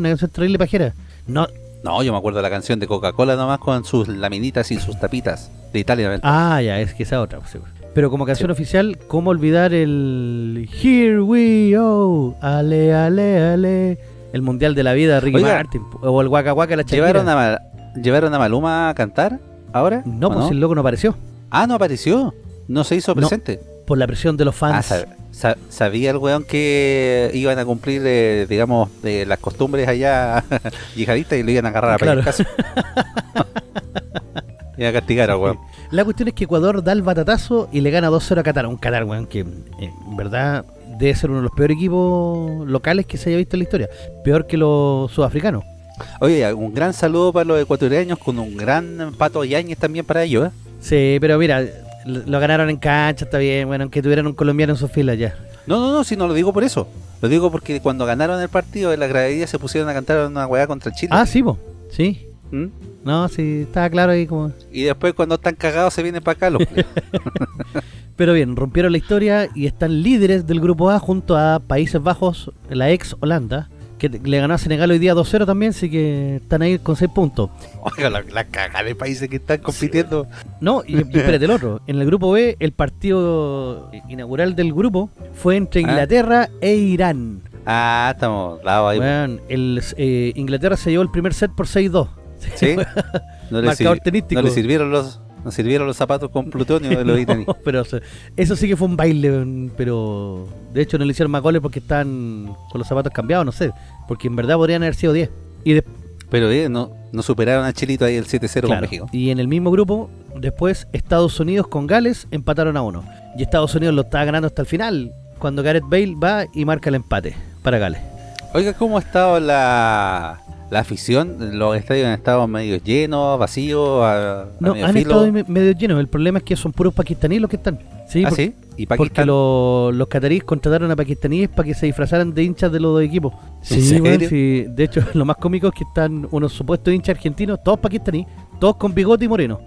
canción terrible pajera. No. No, yo me acuerdo de la canción de Coca-Cola nomás con sus laminitas y sus tapitas de Italia. Ah, ya, es que esa otra. Pues, seguro. Pues. Pero como canción oficial, ¿cómo olvidar el Here We Go? Ale, ale, ale. El Mundial de la Vida, Ricky Martin. O el Waka Waka, la ¿Llevaron a, Mal ¿Llevaron a Maluma a cantar ahora? No, pues el loco no apareció. Ah, no apareció. No se hizo No. presente. Por la presión de los Ah, fans. sab- sa- sabía el weón que iban a cumplir, eh, digamos, eh, las costumbres allá [laughs] yihadistas y lo iban a agarrar a Claro. caso. y [laughs] a castigar al weón. La cuestión es que Ecuador da el batatazo y le gana 2-0 a Qatar. Un Qatar, weón, que eh, en verdad debe ser uno de los peores equipos locales que se haya visto en la historia. Peor que los sudafricanos. Oye, un gran saludo para los ecuatorianos con un gran pato Yáñez también para ellos. ¿eh? Sí, pero mira, lo lo ganaron en cancha, está bien, bueno, aunque tuvieran un colombiano en sus filas ya. No, no, no, si no lo digo por eso. Lo digo porque cuando ganaron el partido en la gradería se pusieron a cantar una weá contra Chile. Ah, sí. Sí. ¿Mm? No, sí, estaba claro ahí como... Y después cuando están cagados se vienen para acá los [laughs] Pero bien, rompieron la historia y están líderes del grupo A junto a Países Bajos, la ex Holanda, que le ganó a Senegal hoy día 2-0 también, así que están ahí con 6 puntos. Oiga, la, la cagada de países que están compitiendo. No, y, y [laughs] espérate el otro. En el grupo B, el partido inaugural del grupo fue entre Ah. Inglaterra e Irán. Ah, estamos dados ahí. Weón, el, eh, Inglaterra se llevó el primer set por 6-2. ¿Sí? [laughs] No le, Marcador tenístico. no le sirvieron los no sirvieron los zapatos con plutonio de los. [laughs] No, pero eso sí que fue un baile, pero de hecho no le hicieron más goles porque están con los zapatos cambiados, no sé, porque en verdad podrían haber sido 10. Y, de- Pero eh, no, no superaron a Chilito ahí el 7-0 con México. y en el mismo grupo, después Estados Unidos con Gales empataron a uno. Y Estados Unidos lo estaba ganando hasta el final, cuando Gareth Bale va y marca el empate para Gales. Oiga, ¿cómo ha estado la, la afición? Los estadios han estado medio llenos, vacíos, a, a No, medio han filo. estado me- medio llenos, el problema es que son puros pakistaníes los que están. Sí, ¿Ah, por- sí? ¿Y Porque lo- los cataríes contrataron a pakistaníes para que se disfrazaran de hinchas de los dos equipos. ¿En Sí, serio? sí. De hecho, [laughs] lo más cómico es que están unos supuestos hinchas argentinos, todos pakistaníes, todos con bigote y moreno.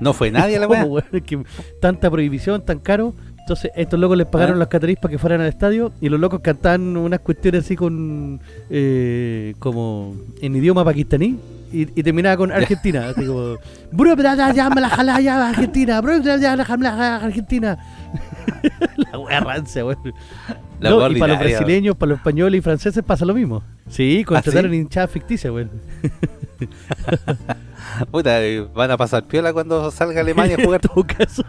No fue nadie a la [laughs] ¿Cómo, weá. weón? Es que tanta prohibición, tan caro. Entonces, estos locos les pagaron Ah. los cataríes para que fueran al estadio y los locos cantaban unas cuestiones así con. eh, como en idioma pakistaní. Y, y terminaba con Argentina, así como. "Bro, bra, ya, ya, me la jala, ya, Argentina, Argentina. [laughs] la wea rancia, weón. No, y para los brasileños, para los españoles y franceses pasa lo mismo. Sí, contrataron ¿sí? hinchadas ficticias, weón. [laughs] Puta, eh, van a pasar piola cuando salga Alemania a [laughs] jugar. Todo caso.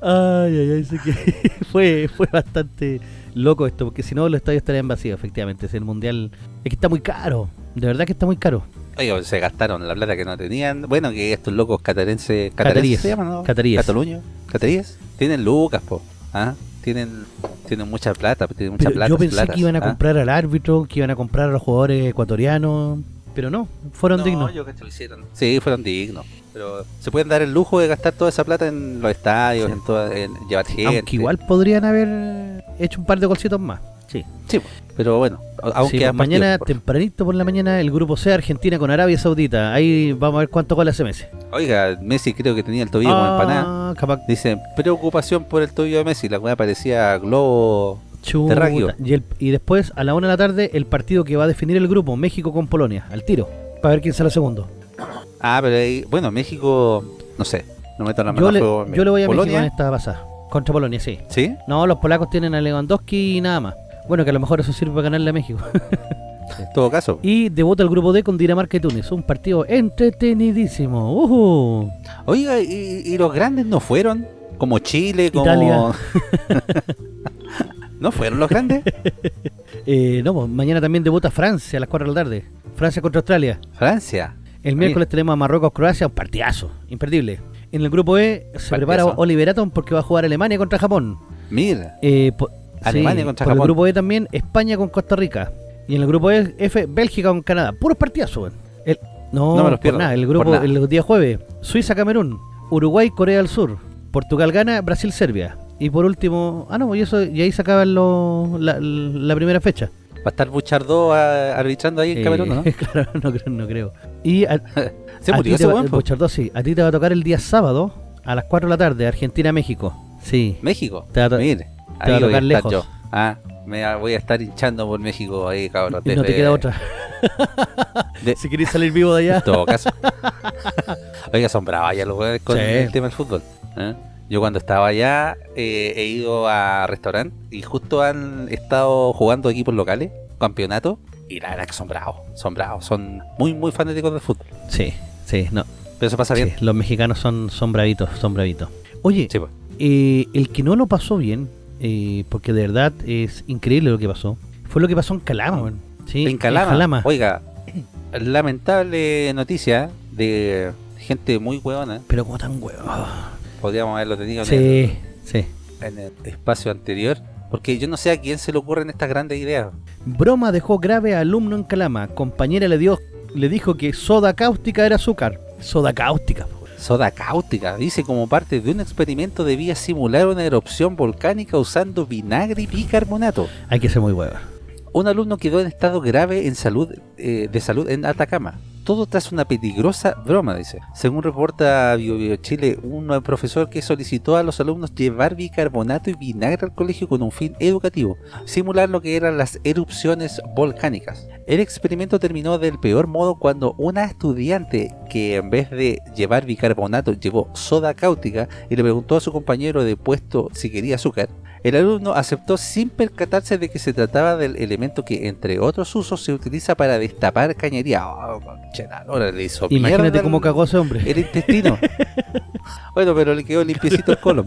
ay, ay, ay, sé que fue, fue bastante loco esto, porque si no los estadios estarían vacíos, efectivamente. Es el mundial. Es que está muy caro, de verdad que está muy caro. Oiga, se gastaron la plata que no tenían. Bueno, que estos locos catarenses. Cataríes. ¿Cataríes se llaman, no? Cataríes. ¿Cataluño? ¿Cataríes? Tienen lucas, po. ¿Ah? Tienen, tienen mucha plata, tienen mucha Pero plata. yo pensé platas, que iban a ¿ah? comprar al árbitro, que iban a comprar a los jugadores ecuatorianos, pero no, fueron No, dignos. yo cacho, lo hicieron. Sí, fueron dignos. Pero se pueden dar el lujo de gastar toda esa plata en los estadios, Sí. en, toda, en llevar gente. Aunque igual podrían haber hecho un par de golcitos más. Sí. Sí, pero bueno, a- aún Sí, pues mañana, por- tempranito por la mañana, el grupo C, Argentina con Arabia Saudita. Ahí vamos a ver cuánto goles hace Messi. Oiga, Messi creo que tenía el tobillo como empanada. Ah, capaz Dicen, preocupación por el tobillo de Messi. La weá parecía globo. Chuta. Terráqueo. Y, el- y después, a la una de la tarde, el partido que va a definir el grupo, México con Polonia, al tiro, para ver quién sale segundo. Ah, pero ahí, bueno, México, no sé, no meto la mano Yo le, fuego en yo le voy a Polonia, México en esta pasada, contra Polonia, sí. ¿Sí? No, los polacos tienen a Lewandowski y nada más. Bueno, que a lo mejor eso sirve para ganarle a México. [laughs] En todo caso. y debuta el grupo D con Dinamarca y Túnez, un partido entretenidísimo. ¡Ujú! Oiga, ¿y, y los grandes no fueron? Como Chile, como... Italia. [laughs] ¿No fueron los grandes? [laughs] Eh, no, pues, mañana también debuta Francia a las 4 de la tarde. Francia contra Australia. Francia. El miércoles tenemos a Marruecos-Croacia, un partidazo, imperdible. En el grupo E se prepara Oliver Atom porque va a jugar Alemania contra Japón. Mira, Eh, Alemania sí, contra Japón. el grupo E también España con Costa Rica. Y en el grupo E, F, Bélgica con Canadá. Puros partidazos, weón. El- No, No me los por pierdo, nada. El grupo, nada. el día jueves, Suiza-Camerún, Uruguay-Corea del Sur, Portugal gana, Brasil-Serbia. Y por último, ah no, y eso y ahí se acaban los- la, la primera fecha. Va a estar Buchardó ah, arbitrando ahí en Eh, Camerún, ¿no? [laughs] claro, no creo, no creo. Y a, [laughs] Se murió ese va-. Bochardó, sí, a ti te va a tocar el día sábado a las 4 de la tarde, Argentina-México. Sí. México. Te va a Mire, te a ahí voy tocar estar lejos. yo. Ah, me voy a estar hinchando por México ahí, cabrón. Y no te queda otra. [laughs] de- si querés salir vivo de allá. En todo caso. [laughs] Oiga, son bravas ya los con Sí. el tema del fútbol. ¿eh? Yo cuando estaba allá eh, he ido a restaurante y justo han estado jugando equipos locales, campeonato, y la verdad que son bravos, son bravos, son muy muy fanáticos del fútbol. Sí, sí, no. Pero eso pasa Sí, bien. los mexicanos son, son bravitos, son bravitos. Oye, Sí, pues. eh, el que no lo pasó bien, eh, porque de verdad es increíble lo que pasó, fue lo que pasó en Calama. Sí, en Calama, Calama. oiga, lamentable noticia de gente muy huevona, Pero como tan huevo. podríamos haberlo tenido en, Sí, sí. el, en el espacio anterior, porque yo no sé a quién se le ocurren estas grandes ideas. Broma dejó grave a alumno en Calama. Compañera le dio, le dijo que soda cáustica era azúcar. Soda cáustica. Soda cáustica, dice como parte de un experimento debía simular una erupción volcánica usando vinagre y bicarbonato. Hay que ser muy hueva. Un alumno quedó en estado grave en salud, eh, de salud en Atacama. Todo tras una peligrosa broma, dice. Según reporta Bio, Bio Chile, un profesor que solicitó a los alumnos llevar bicarbonato y vinagre al colegio con un fin educativo, simular lo que eran las erupciones volcánicas. El experimento terminó del peor modo cuando una estudiante que en vez de llevar bicarbonato llevó soda cáustica y le preguntó a su compañero de puesto si quería azúcar, el alumno aceptó sin percatarse de que se trataba del elemento que, entre otros usos, se utiliza para destapar cañería. Oh, la lora, le hizo Imagínate mierda cómo el- cagó ese hombre. el intestino. [laughs] bueno, pero le quedó limpiecito el colon.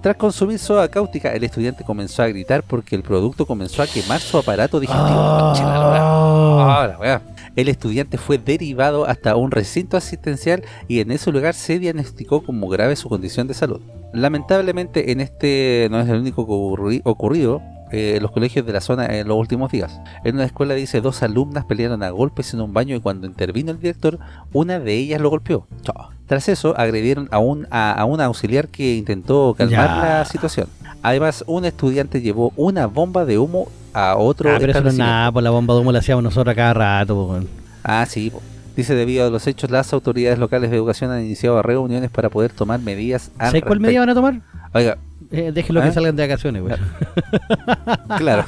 Tras consumir soda cáustica, el estudiante comenzó a gritar porque el producto comenzó a quemar su aparato digestivo. Concha la lora. Ah. Ahora, weá. El estudiante fue derivado hasta un recinto asistencial y en ese lugar se diagnosticó como grave su condición de salud. Lamentablemente en este no es el único ocurri- ocurrido eh, los colegios de la zona en los últimos días. En una escuela dice dos alumnas pelearon a golpes en un baño y cuando intervino el director, una de ellas lo golpeó. Chao. Tras eso agredieron a un, a, a un auxiliar que intentó calmar Ya. la situación. Además, un estudiante llevó una bomba de humo a otro Ah, pero eso no es nada, por la bomba de humo la hacíamos nosotros a cada rato. po, weón. Ah, sí. po. Dice, debido a los hechos, las autoridades locales de educación han iniciado reuniones para poder tomar medidas ¿Sabes cuál medida van a tomar? Oiga, Eh, déjenlo ¿Ah? que salgan de vacaciones, weón. claro.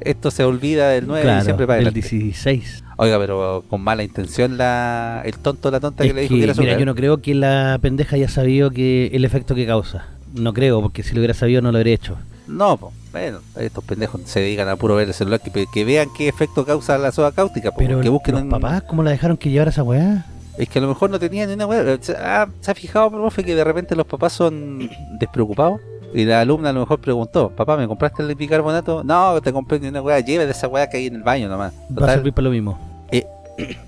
Esto se olvida del 9 de Claro, diciembre para el adelante. 16. Oiga, pero con mala intención la el tonto la tonta que le dijo que, que era mira, yo no creo que la pendeja haya sabido que el efecto que causa. No creo, porque si lo hubiera sabido no lo habría hecho. No, bueno, estos pendejos se dedican a puro ver el celular, que, que vean qué efecto causa la soda cáustica, po, Pero que busquen los en- papás, ¿cómo la dejaron que llevara esa weá? Es que a lo mejor no tenían ni una weá. ¿Se ha, se ha fijado, profe, que de repente los papás son despreocupados? Y la alumna a lo mejor preguntó, papá, ¿me compraste el bicarbonato? No, te compré ni una weá, lleve de esa weá que hay en el baño nomás. Va a servir para lo mismo. [clears throat]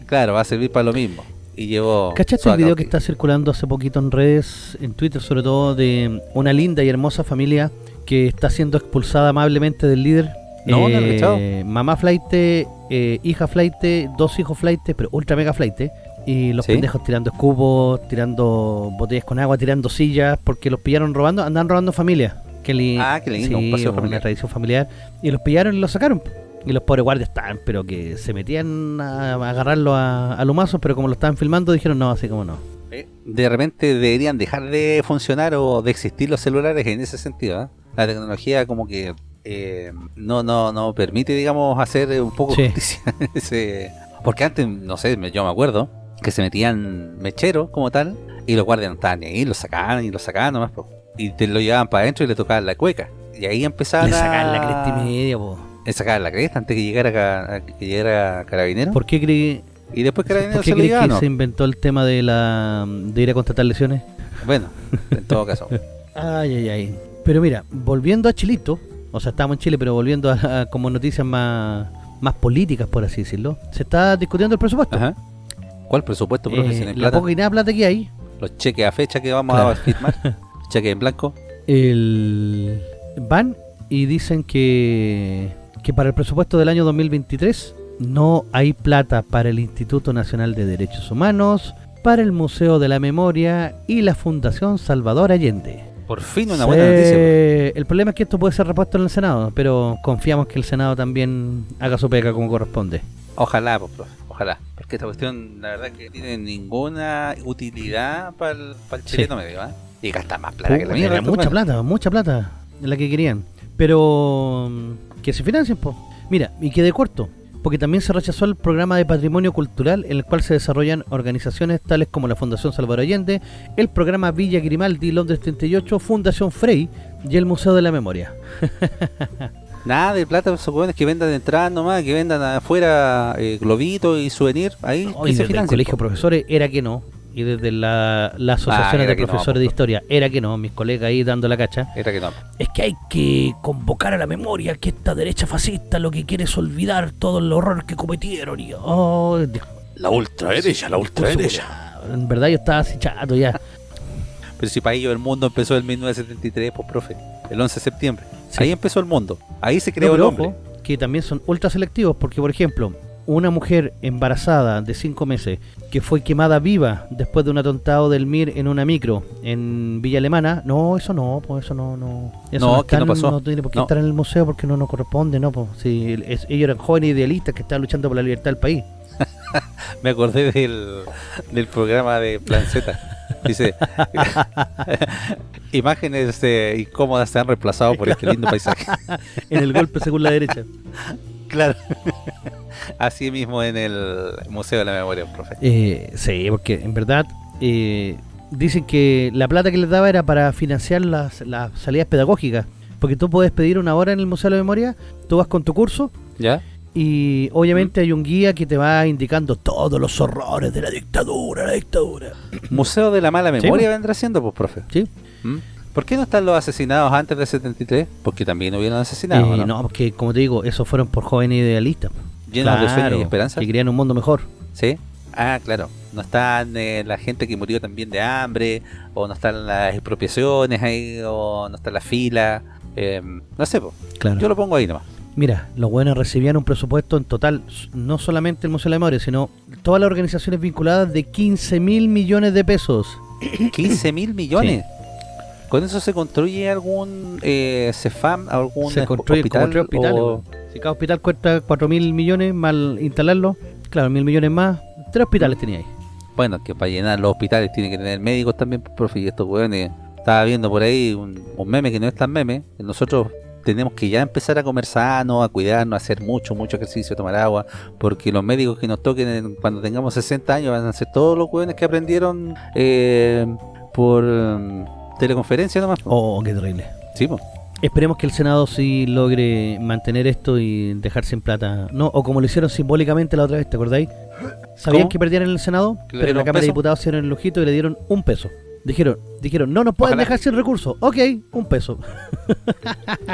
Claro, va a servir para lo mismo. Y llevó... ¿Cachaste el video que está circulando hace poquito en redes, en Twitter sobre todo, de una linda y hermosa familia que está siendo expulsada amablemente del líder? No, no lo he cachado. mamá flight, eh, hija flight, dos hijos flight, pero ultra mega flight. Y los ¿Sí? pendejos tirando escupos, tirando botellas con agua, tirando sillas, porque los pillaron robando, andan robando familia. Que li- Ah, qué lindo, sí, un paseo una familiar. tradición familiar. Y los pillaron y los sacaron. Y los pobres guardias estaban, pero que se metían a, a agarrarlo a, a pero como lo estaban filmando dijeron no, así como no. Eh, De repente deberían dejar de funcionar o de existir los celulares en ese sentido. ¿eh? La tecnología como que eh, no, no, no permite, digamos, hacer un poco Sí. justicia. ese- Porque antes, no sé, yo me acuerdo que se metían mecheros como tal y los guardias no estaban ni ahí, los sacaban y los sacaban nomás. po. Y te lo llevaban para adentro y le tocaban la cueca. Y ahí empezaban Le a... sacaban la cresta y media, po. Le sacaban la cresta antes que llegara, ca- que llegara Carabinero. ¿Por qué creí, Y después Carabinero ¿por qué se llevaban. que ¿no? se inventó el tema de la de ir a contratar lesiones? Bueno, [laughs] en todo caso. Ay, ay, ay. Pero mira, volviendo a Chilito, o sea, estamos en Chile, pero volviendo a, a como noticias más, más políticas, por así decirlo, se está discutiendo el presupuesto. Ajá. ¿Cuál presupuesto, profe? Eh, la plata? poca y nada plata que hay, Los cheques a fecha que vamos Claro. a firmar. [laughs] cheques en blanco. el van y dicen que, que para el presupuesto del año 2023 no hay plata para el Instituto Nacional de Derechos Humanos, para el Museo de la Memoria y la Fundación Salvador Allende. Por fin una buena noticia. El problema es que esto puede ser repuesto en el Senado, pero confiamos que el Senado también haga su pega como corresponde. Ojalá, pues, profe, ojalá. Porque esta cuestión, la verdad, que tiene ninguna utilidad para el, chileno medio, ¿ah? Y gasta más plata que la mierda. mucha plata, mucha plata de la que querían. Pero mm, que se financien, po. Mira, y quede corto, porque también se rechazó el programa de patrimonio cultural en el cual se desarrollan organizaciones tales como la Fundación Salvador Allende, el programa Villa Grimaldi Londres 38, Fundación Frey y el Museo de la Memoria. [laughs] Nada de plata, esos weones que vendan de entrada nomás, que vendan afuera eh, globitos y souvenir. Ahí se desde el colegio de profesores era que no, y desde la, la asociación era de no, profesores de historia era que no, mis colegas ahí dando la cacha. Era que no. Es que hay que convocar a la memoria que esta derecha fascista lo que quiere es olvidar todo el horror que cometieron. Y, oh, La ultraderecha, la ultraderecha. en verdad yo estaba así chato ya. Pero si para ellos el mundo empezó en 1973, pues profe, el 11 de septiembre. Sí. Ahí empezó el mundo. Ahí se No, creó el pero hombre. ojo, que también son ultra selectivos porque, por ejemplo, una mujer embarazada de 5 meses que fue quemada viva después de un atontado del MIR en una micro en Villa Alemana, no, eso no, pues eso no, no. Eso No, que no en- pasó. tiene por qué No. estar en el museo porque no nos corresponde, no, pues. Si es- ellos eran jóvenes idealistas que estaban luchando por la libertad del país. [laughs] Me acordé del, del programa de Plan Z. Dice, [laughs] imágenes eh, incómodas se han reemplazado por este lindo paisaje. [laughs] en el golpe según la derecha. Claro. Así mismo en el Museo de la Memoria, profe. Eh, sí, porque en verdad eh, dicen que la plata que les daba era para financiar las, las salidas pedagógicas. Porque tú puedes pedir una hora en el Museo de la Memoria, tú vas con tu curso ¿Ya? Y obviamente hay un guía que te va indicando todos los horrores de la dictadura, la dictadura. Museo de la Mala Memoria pues. vendrá siendo, pues, profe. ¿Sí? ¿Mm? ¿Por qué no están los asesinados antes del 73? Porque también hubieron asesinados, Eh, ¿no? no, porque como te digo, esos fueron por jóvenes idealistas. Llenos de sueños y esperanza. Que querían un mundo mejor. ¿Sí? Ah, claro. No están eh, la gente que murió también de hambre, o no están las expropiaciones ahí, o no está la fila. eh, no sé, po. Claro. yo lo pongo ahí nomás. Mira, los buenos recibían un presupuesto en total, no solamente el Museo de la Memoria, sino todas las organizaciones vinculadas de 15 mil millones de pesos. [coughs] 15 mil millones. ¿Con eso se construye algún eh, CEFAM, algún Se construyen hospital? como hospitales. o-. Si cada hospital cuesta 4 mil millones, mal instalarlo, claro, mil millones más, tres hospitales tenía ahí. Bueno, que para llenar los hospitales tienen que tener médicos también, profe, y estos weones. Estaba viendo por ahí un, un meme que no es tan meme. Nosotros tenemos que ya empezar a comer sano, a cuidarnos, a hacer mucho, mucho ejercicio, tomar agua, porque los médicos que nos toquen en- cuando tengamos 60 años van a ser todos los weones que aprendieron eh, por um, teleconferencia nomás. Oh, qué terrible. Sí, po. Esperemos que el Senado sí logre mantener esto y dejar sin plata. No, o como lo hicieron simbólicamente la otra vez, ¿te acordáis? Sabían ¿Cómo? que perdían en el Senado, ¿Que le pero en la Cámara de? Diputados hicieron el lujito y le dieron un peso. Dijeron, dijeron, no nos pueden Ojalá. dejar sin recursos. Ok, un peso.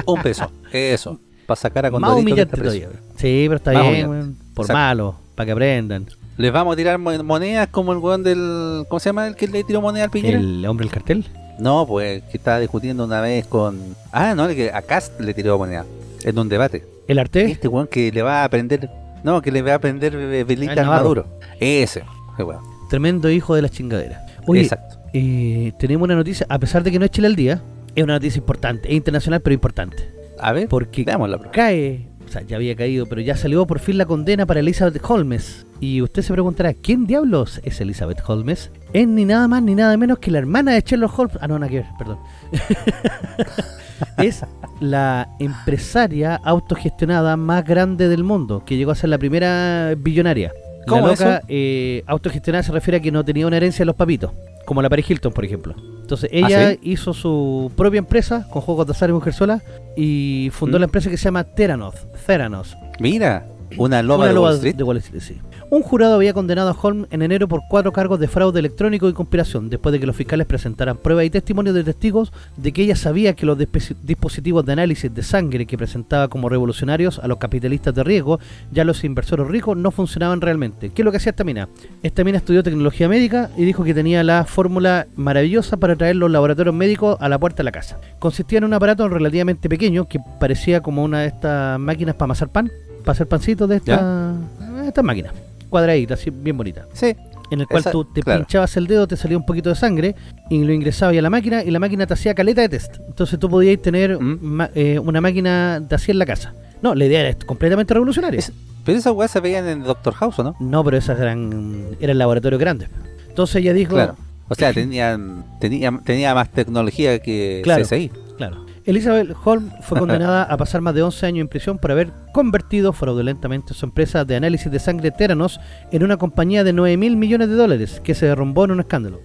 Un peso. Eso. Para sacar a Más humillante preso. todavía. Sí, pero está Más bien, humillante. por Exacto. malo, para que aprendan. Les vamos a tirar mo- monedas como el weón del. ¿Cómo se llama el que le tiró moneda al Piñera? El hombre del cartel. No, pues que estaba discutiendo una vez con. Ah, no, el que a Cast le tiró moneda. En un debate. El arte. Este weón que le va a aprender. No, que le va a aprender eh, Ah, velitas el al. Maduro. Ese. Ese weón. Tremendo hijo de las chingaderas. Oye, Exacto. Eh, tenemos una noticia, a pesar de que no es Chile al día, es una noticia importante, es internacional pero importante. A ver, Porque profe. cae, o sea, ya había caído, pero ya salió por fin la condena para Elizabeth Holmes. Y usted se preguntará, ¿quién diablos es Elizabeth Holmes? Es ni nada más ni nada menos que la hermana de Sherlock Holmes. Ah, no, nada que ver, perdón. [laughs] es la empresaria autogestionada más grande del mundo, que llegó a ser la primera billonaria. ¿Cómo la loca, eso? eh, autogestionada se refiere a que no tenía una herencia de los papitos, como la Paris Hilton, por ejemplo. Entonces ella ¿Ah, sí? hizo su propia empresa con juegos de azar y mujer sola y fundó ¿Mm? la empresa que se llama Theranos. Theranos Mira, una loba una de loba Wall Street. de Wall Street, sí. Un jurado había condenado a Holmes en enero por cuatro cargos de fraude electrónico y conspiración, después de que los fiscales presentaran pruebas y testimonios de testigos de que ella sabía que los dispositivos de análisis de sangre que presentaba como revolucionarios a los capitalistas de riesgo y a los inversores ricos no funcionaban realmente. ¿Qué es lo que hacía esta mina? Esta mina estudió tecnología médica y dijo que tenía la fórmula maravillosa para traer los laboratorios médicos a la puerta de la casa. Consistía en un aparato relativamente pequeño que parecía como una de estas máquinas para amasar pan, para hacer pancitos de esta, estas máquinas, cuadraditas, así bien bonitas. Sí. en el cual Esa- tú te claro. pinchabas el dedo, te salía un poquito de sangre y lo ingresabas a la máquina y la máquina te hacía caleta de test. Entonces tú podías tener Mm. ma- eh, una máquina de así en la casa. No, la idea era completamente revolucionaria. Es- pero esas weas se veían en Doctor House, ¿o no? No, pero esas eran eran laboratorios grandes. Entonces ella dijo, Claro. O sea, tenían, tenía, tenía más tecnología que Claro. CSI. Claro. Elizabeth Holm fue [laughs] condenada a pasar más de 11 años en prisión por haber convertido fraudulentamente su empresa de análisis de sangre Theranos en una compañía de 9 mil millones de dólares que se derrumbó en un escándalo.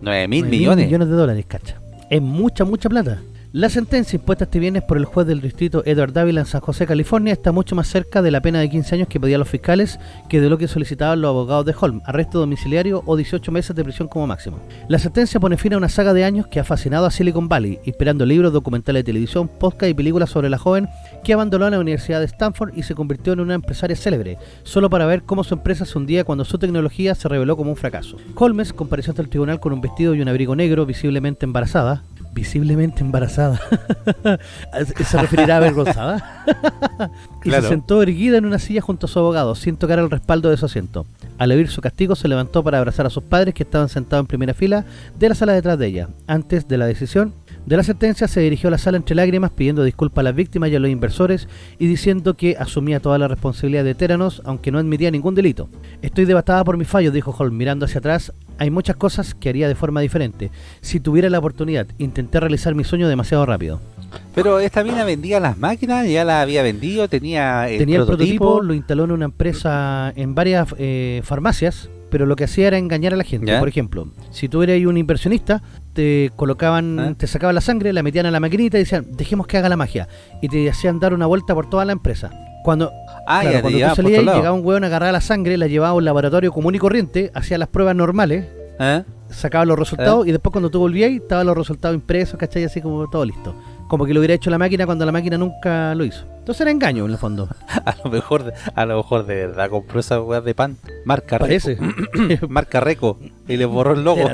9 mil 9.000 millones. millones de dólares, cacha. Es mucha, mucha plata. La sentencia impuesta este viernes por el juez del distrito Edward Dávila en San José, California, está mucho más cerca de la pena de 15 años que pedían los fiscales que de lo que solicitaban los abogados de Holm, arresto domiciliario o 18 meses de prisión como máximo. La sentencia pone fin a una saga de años que ha fascinado a Silicon Valley, inspirando libros, documentales de televisión, podcast y películas sobre la joven que abandonó la Universidad de Stanford y se convirtió en una empresaria célebre, solo para ver cómo su empresa se hundía cuando su tecnología se reveló como un fracaso. Holmes compareció ante el tribunal con un vestido y un abrigo negro, visiblemente embarazada. Visiblemente embarazada. [laughs] ¿Se referirá a avergonzada? [laughs] y Claro. se sentó erguida en una silla junto a su abogado, sin tocar el respaldo de su asiento. Al oír su castigo, se levantó para abrazar a sus padres que estaban sentados en primera fila de la sala detrás de ella. Antes de la decisión de la sentencia, se dirigió a la sala entre lágrimas pidiendo disculpas a las víctimas y a los inversores y diciendo que asumía toda la responsabilidad de Teranos, aunque no admitía ningún delito. Estoy devastada por mis fallos, dijo Holm, mirando hacia atrás. Hay muchas cosas que haría de forma diferente. Si tuviera la oportunidad, intenté realizar mi sueño demasiado rápido. Pero esta mina vendía las máquinas, ya las había vendido, tenía el Tenía el prototipo. prototipo, lo instaló en una empresa en varias eh, farmacias, pero lo que hacía era engañar a la gente. ¿Ya? Por ejemplo, si tú eres un inversionista, te colocaban, ¿Ah? te sacaban la sangre, la metían a la maquinita y decían, dejemos que haga la magia. Y te hacían dar una vuelta por toda la empresa. Cuando, Ah, claro, ya cuando llevaban tú salías, llegaba un hueón, agarraba la sangre, la llevaba a un laboratorio común y corriente, hacía las pruebas normales, ¿Eh? sacaba los resultados y después cuando tú volvías, estaban los resultados impresos, ¿cachai? Así como todo listo. Como que lo hubiera hecho la máquina cuando la máquina nunca lo hizo. Entonces era engaño en el fondo. [laughs] A lo mejor, a lo mejor de verdad compró esas weas de pan. Marca Parece. Reco. [coughs] Marca Reco. Y le borró el logo.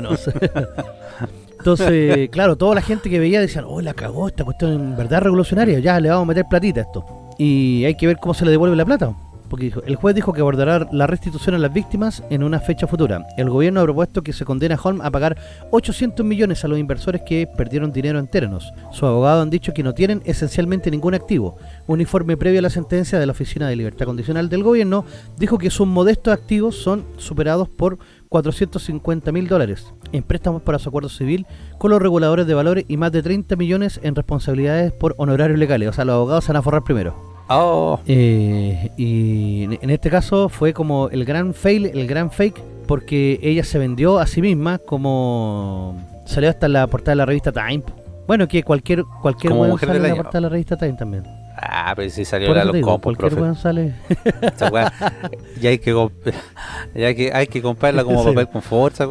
Entonces, [laughs] claro, toda la gente que veía decían, oh, la cagó, esta cuestión en verdad revolucionaria, ya le vamos a meter platita a esto. Y hay que ver cómo se le devuelve la plata. El juez dijo que abordará la restitución a las víctimas en una fecha futura. El gobierno ha propuesto que se condene a Holm a pagar 800 millones a los inversores que perdieron dinero en Teranos. Sus abogados han dicho que no tienen esencialmente ningún activo. Un informe previo a la sentencia de la Oficina de Libertad Condicional del gobierno dijo que sus modestos activos son superados por 450 mil dólares en préstamos para su acuerdo civil con los reguladores de valores y más de 30 millones en responsabilidades por honorarios legales. O sea, los abogados se van a forrar primero. Oh, Eh, y en este caso fue como el gran fail, el gran fake, porque ella se vendió a sí misma como salió hasta la portada de la revista Time. Bueno, que cualquier cualquier weón mujer sale en la portada de la revista Time también. ah, pero si salió la los digo, compos, profe. weón sale. Esa [laughs] ya hay que, ya hay que, hay que comprarla como Sí. papel con fuerza.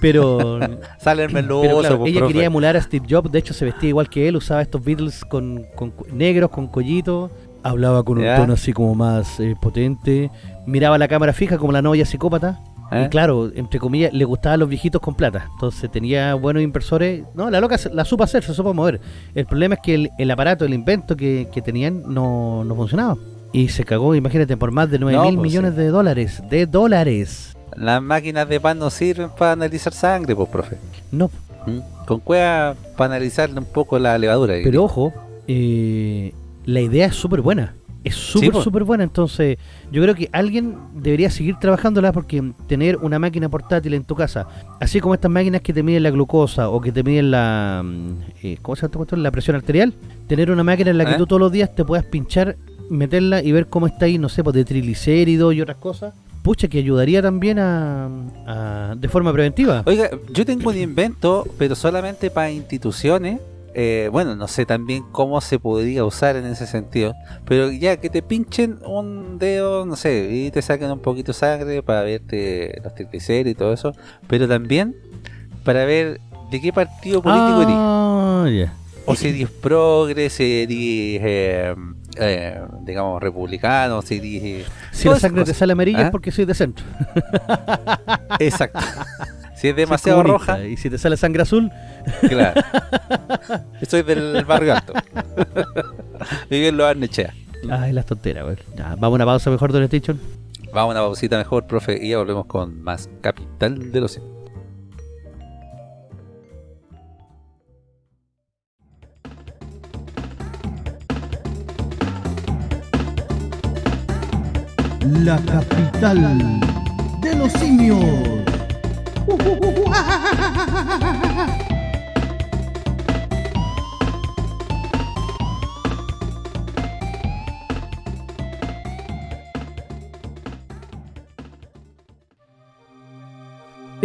Pero [laughs] Sale el meloso, Pero claro, pues, ella profe. quería emular a Steve Jobs, de hecho se vestía igual que él, usaba estos Beatles con, con negros, con collito, hablaba con un tono así como más eh, potente, miraba la cámara fija como la novia psicópata, ¿Eh? y claro, entre comillas, le gustaban los viejitos con plata, entonces tenía buenos inversores, no, la loca la supo hacer, se supo mover, el problema es que el, el aparato, el invento que, que tenían no, no funcionaba. Y se cagó, imagínate, por más de 9 No, mil pues, millones sí. de dólares. De dólares. Las máquinas de pan no sirven para analizar sangre, pues, profe. No, ¿Mm? Con cueva para analizarle un poco la levadura. Pero ojo, eh, la idea es súper buena. Es súper, súper buena. Entonces, yo creo que alguien debería seguir trabajándola porque tener una máquina portátil en tu casa, así como estas máquinas que te miden la glucosa o que te miden la. mm, eh, ¿Cómo se llama? La presión arterial. Tener una máquina en la que ¿Eh? tú todos los días te puedas pinchar, meterla y ver cómo está ahí, no sé, pues de triglicéridos y otras cosas. Pucha, que ayudaría también a, a- de forma preventiva. Oiga, yo tengo un invento, pero solamente para instituciones. Eh, bueno, no sé también cómo se podría usar en ese sentido. Pero ya que te pinchen un dedo, no sé, y te saquen un poquito de sangre para verte los triglicéridos y todo eso. Pero también para ver de qué partido político eres. Ah. O si eres progre, si eres, eh, eh, digamos, republicano, si eres... eh, Si la sangre te sale amarilla es ¿Ah? porque soy de centro. Exacto. [laughs] Si es demasiado roja, Y si te sale sangre azul, Claro. [laughs] Soy del barrio alto. [laughs] Viví en los Arnechea. ay, las tonteras, güey. Ya, vamos a una pausa mejor, Don Station. Vamos a una pausita mejor, profe, y ya volvemos con más Capital de los Simios. La capital de los simios.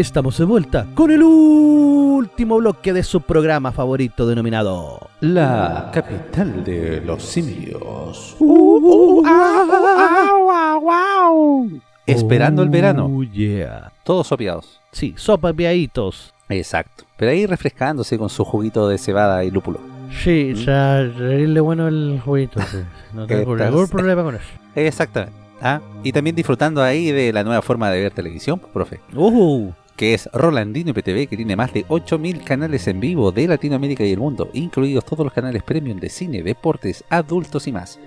Estamos de vuelta con el último bloque de su programa favorito denominado La Capital de los Simios. Esperando el verano. Oh, yeah. Todos sopeados. Sí, sopa piaditos. Exacto. Pero ahí refrescándose con su juguito de cebada y lúpulo. Sí, ya reírle bueno el jueguito. sí. No [laughs] tengo ningún problema con eso. Exactamente. Ah, y también disfrutando ahí de la nueva forma de ver televisión, pues, profe. Uh, que es Rolandino IPTV, que tiene más de 8.000 canales en vivo de Latinoamérica y el mundo, incluidos todos los canales premium de cine, deportes, adultos y más.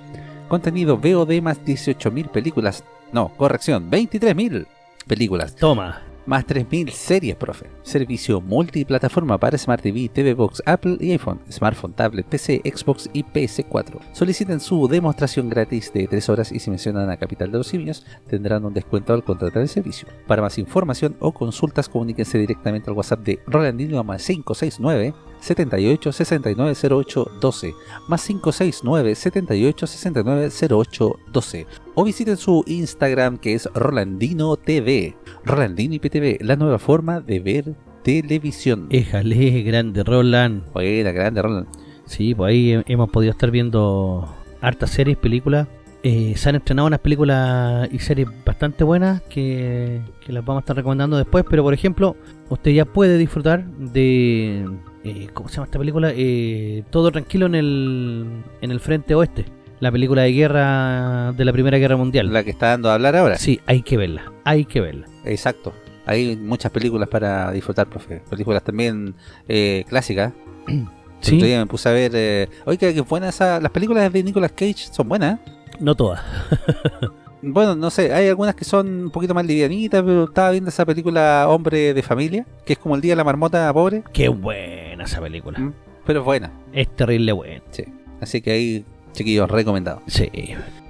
Contenido VOD más 18.000 películas, no, corrección, 23.000 películas, toma. más 3.000 series, profe. Servicio multiplataforma para Smart TV, TV Box, Apple y iPhone, smartphone, tablet, PC, Xbox y PS4. Soliciten su demostración gratis de 3 horas y si mencionan a Capital de los Simios tendrán un descuento al contratar el servicio. Para más información o consultas comuníquense directamente al WhatsApp de Rolandino más 569 78 69 08 12 más 569 78 69 08 12 o visiten su Instagram que es Rolandino TV. Rolandino IPTV, la nueva forma de ver televisión. Éjale, grande Roland. Buena, grande Roland. Sí, pues ahí he- hemos podido estar viendo hartas series, películas. Eh, se han estrenado unas películas y series bastante buenas que, que las vamos a estar recomendando después. Pero por ejemplo, usted ya puede disfrutar de. Eh, ¿Cómo se llama esta película? Eh, Todo tranquilo en el, en el frente oeste. La película de guerra de la Primera Guerra Mundial. La que está dando a hablar ahora. Sí, hay que verla. Hay que verla. Exacto. Hay muchas películas para disfrutar, profe. Películas también eh, clásicas. [clears throat] Sí, otro día me puse a ver. Eh, Oiga, que buenas las películas de Nicolas Cage son buenas. ¿eh? no todas. [laughs] Bueno, no sé, hay algunas que son un poquito más livianitas, pero estaba viendo esa película Hombre de Familia, que es como el día de la marmota pobre, Qué buena esa película. Mm. pero es buena. Es terrible buena. Sí. Así que ahí, chiquillos, recomendado. Sí.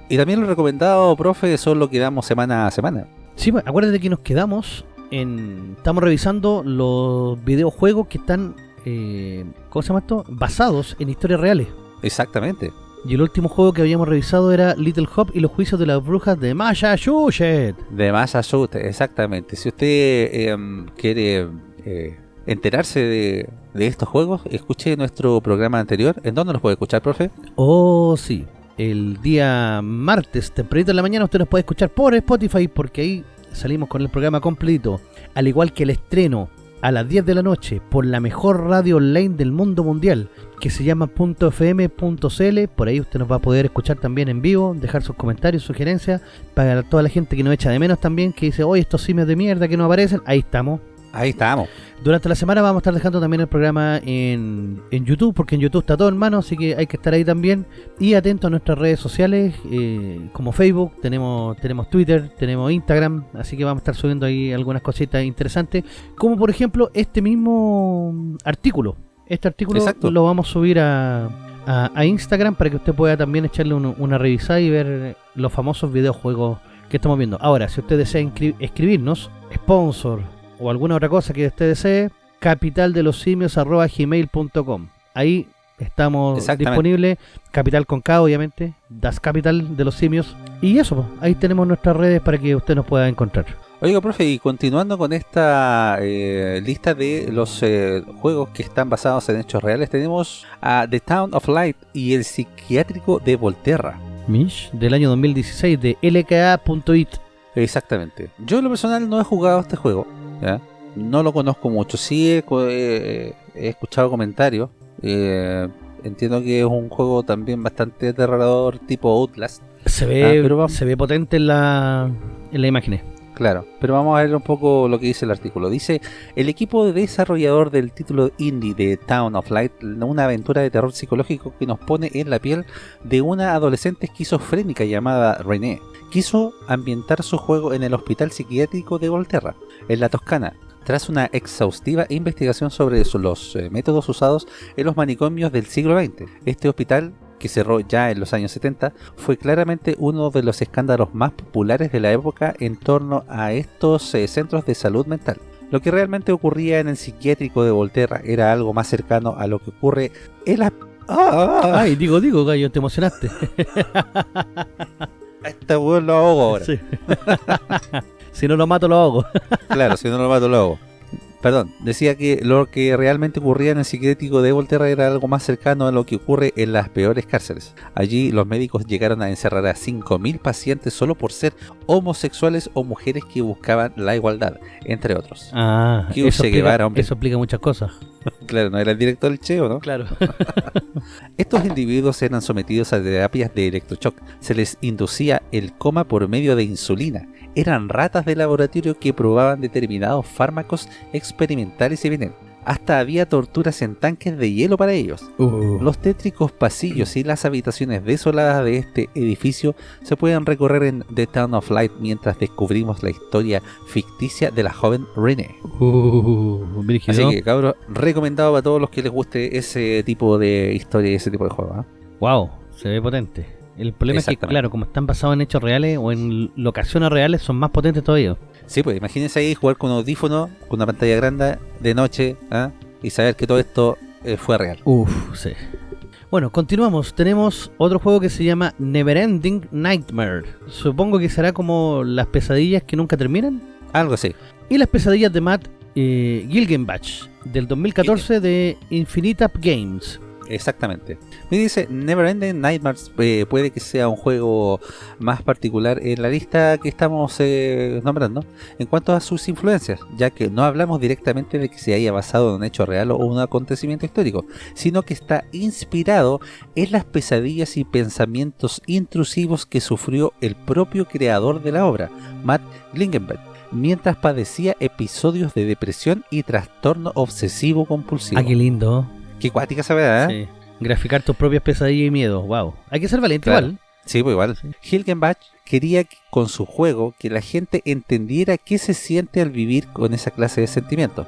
Y también lo recomendado, profe, son lo que damos semana a semana. Sí, pues, acuérdate que nos quedamos en... Estamos revisando los videojuegos que están... Eh, ¿Cómo se llama esto? Basados en historias reales. Exactamente. Y el último juego que habíamos revisado era Little Hop y los juicios de las brujas de Massachusetts. De Massachusetts, exactamente. Si usted em, quiere eh, enterarse de, de estos juegos, escuche nuestro programa anterior. ¿En dónde nos puede escuchar, profe? Oh, sí. El día martes, tempranito en la mañana, usted nos puede escuchar por Spotify porque ahí salimos con el programa completo. Al igual que el estreno a las 10 de la noche por la mejor radio online del mundo mundial que se llama .fm.cl. Por ahí usted nos va a poder escuchar también en vivo, dejar sus comentarios, sugerencias para toda la gente que nos echa de menos también, que dice, oye, estos simios de mierda que no aparecen. Ahí estamos. Ahí estamos. Durante la semana vamos a estar dejando también el programa en, en YouTube, porque en YouTube está todo en mano, así que hay que estar ahí también. Y atento a nuestras redes sociales, eh, como Facebook, tenemos, tenemos Twitter, tenemos Instagram, así que vamos a estar subiendo ahí algunas cositas interesantes, como por ejemplo este mismo artículo. Este artículo Exacto. lo vamos a subir a, a- a Instagram para que usted pueda también echarle un- una revisada y ver los famosos videojuegos que estamos viendo. Ahora, si usted desea escribirnos, sponsor o alguna otra cosa que usted desee, capitaldelosimios.gmail.com Ahí estamos disponibles, capital con K obviamente, Das Capital de los Simios. Y eso, ahí tenemos nuestras redes para que usted nos pueda encontrar. Oiga, profe, y continuando con esta eh, lista de los eh, juegos que están basados en hechos reales, tenemos a The Town of Light y el psiquiátrico de Volterra. Mish, del año 2016 de lka.it. Exactamente. Yo en lo personal no he jugado este juego, ¿ya? no lo conozco mucho, sí he, escuchado comentarios, eh, entiendo que es un juego también bastante aterrador tipo Outlast. Se ve, Ah, pero se ve potente en la, en la imagen. Claro, pero vamos a ver un poco lo que dice el artículo. Dice, el equipo desarrollador del título indie de Town of Light, una aventura de terror psicológico que nos pone en la piel de una adolescente esquizofrénica llamada René, quiso ambientar su juego en el hospital psiquiátrico de Volterra, en la Toscana, tras una exhaustiva investigación sobre los eh, métodos usados en los manicomios del siglo XX. Este hospital que cerró ya en los años 70, fue claramente uno de los escándalos más populares de la época en torno a estos eh, centros de salud mental. Lo que realmente ocurría en el psiquiátrico de Volterra era algo más cercano a lo que ocurre en la... ¡Ah! Ay, digo, digo, gallo, te emocionaste. [laughs] Este weón lo ahogo ahora. Sí. [laughs] si no lo mato, lo hago. Claro, si no lo mato lo hago. Perdón, decía que lo que realmente ocurría en el psiquiátrico de Volterra era algo más cercano a lo que ocurre en las peores cárceles. Allí los médicos llegaron a encerrar a 5.000 pacientes solo por ser homosexuales o mujeres que buscaban la igualdad, entre otros. Ah, eso, hombre. eso explica muchas cosas. [laughs] Claro, no era el director del Cheo, ¿no? Claro. [laughs] Estos individuos eran sometidos a terapias de electroshock. Se les inducía el coma por medio de insulina. Eran ratas de laboratorio que probaban determinados fármacos experimentales y venenos. Hasta había torturas en tanques de hielo para ellos. Uh. Los tétricos pasillos y las habitaciones desoladas de este edificio se pueden recorrer en The Town of Light mientras descubrimos la historia ficticia de la joven Renee. Uh. Así que cabros, recomendado para todos los que les guste ese tipo de historia y ese tipo de juego. ¿ah? Wow, se ve potente. El problema es que, claro, como están basados en hechos reales o en locaciones reales, son más potentes todavía. Sí, pues imagínense ahí jugar con un audífono, con una pantalla grande, de noche, ¿ah? y saber que todo esto eh, fue real. Uf, sí. Bueno, continuamos. Tenemos otro juego que se llama Neverending Nightmare. Supongo que será como las pesadillas que nunca terminan. Algo así. Y las pesadillas de Matt eh, Gilgenbach, del 2014 de Infinite Up Games. Exactamente. Me dice, Neverending Nightmares eh, puede que sea un juego más particular en la lista que estamos eh, nombrando en cuanto a sus influencias, ya que no hablamos directamente de que se haya basado en un hecho real o un acontecimiento histórico, sino que está inspirado en las pesadillas y pensamientos intrusivos que sufrió el propio creador de la obra, Matt Glingenberg, mientras padecía episodios de depresión y trastorno obsesivo compulsivo. Ah, qué lindo. Qué cuática esa ¿eh? Sí. Graficar tus propias pesadillas y miedos. Wow. Hay que ser valiente Claro. igual. Sí, pues igual. Sí. Hilgenbach quería que- con su juego que la gente entendiera qué se siente al vivir con esa clase de sentimientos.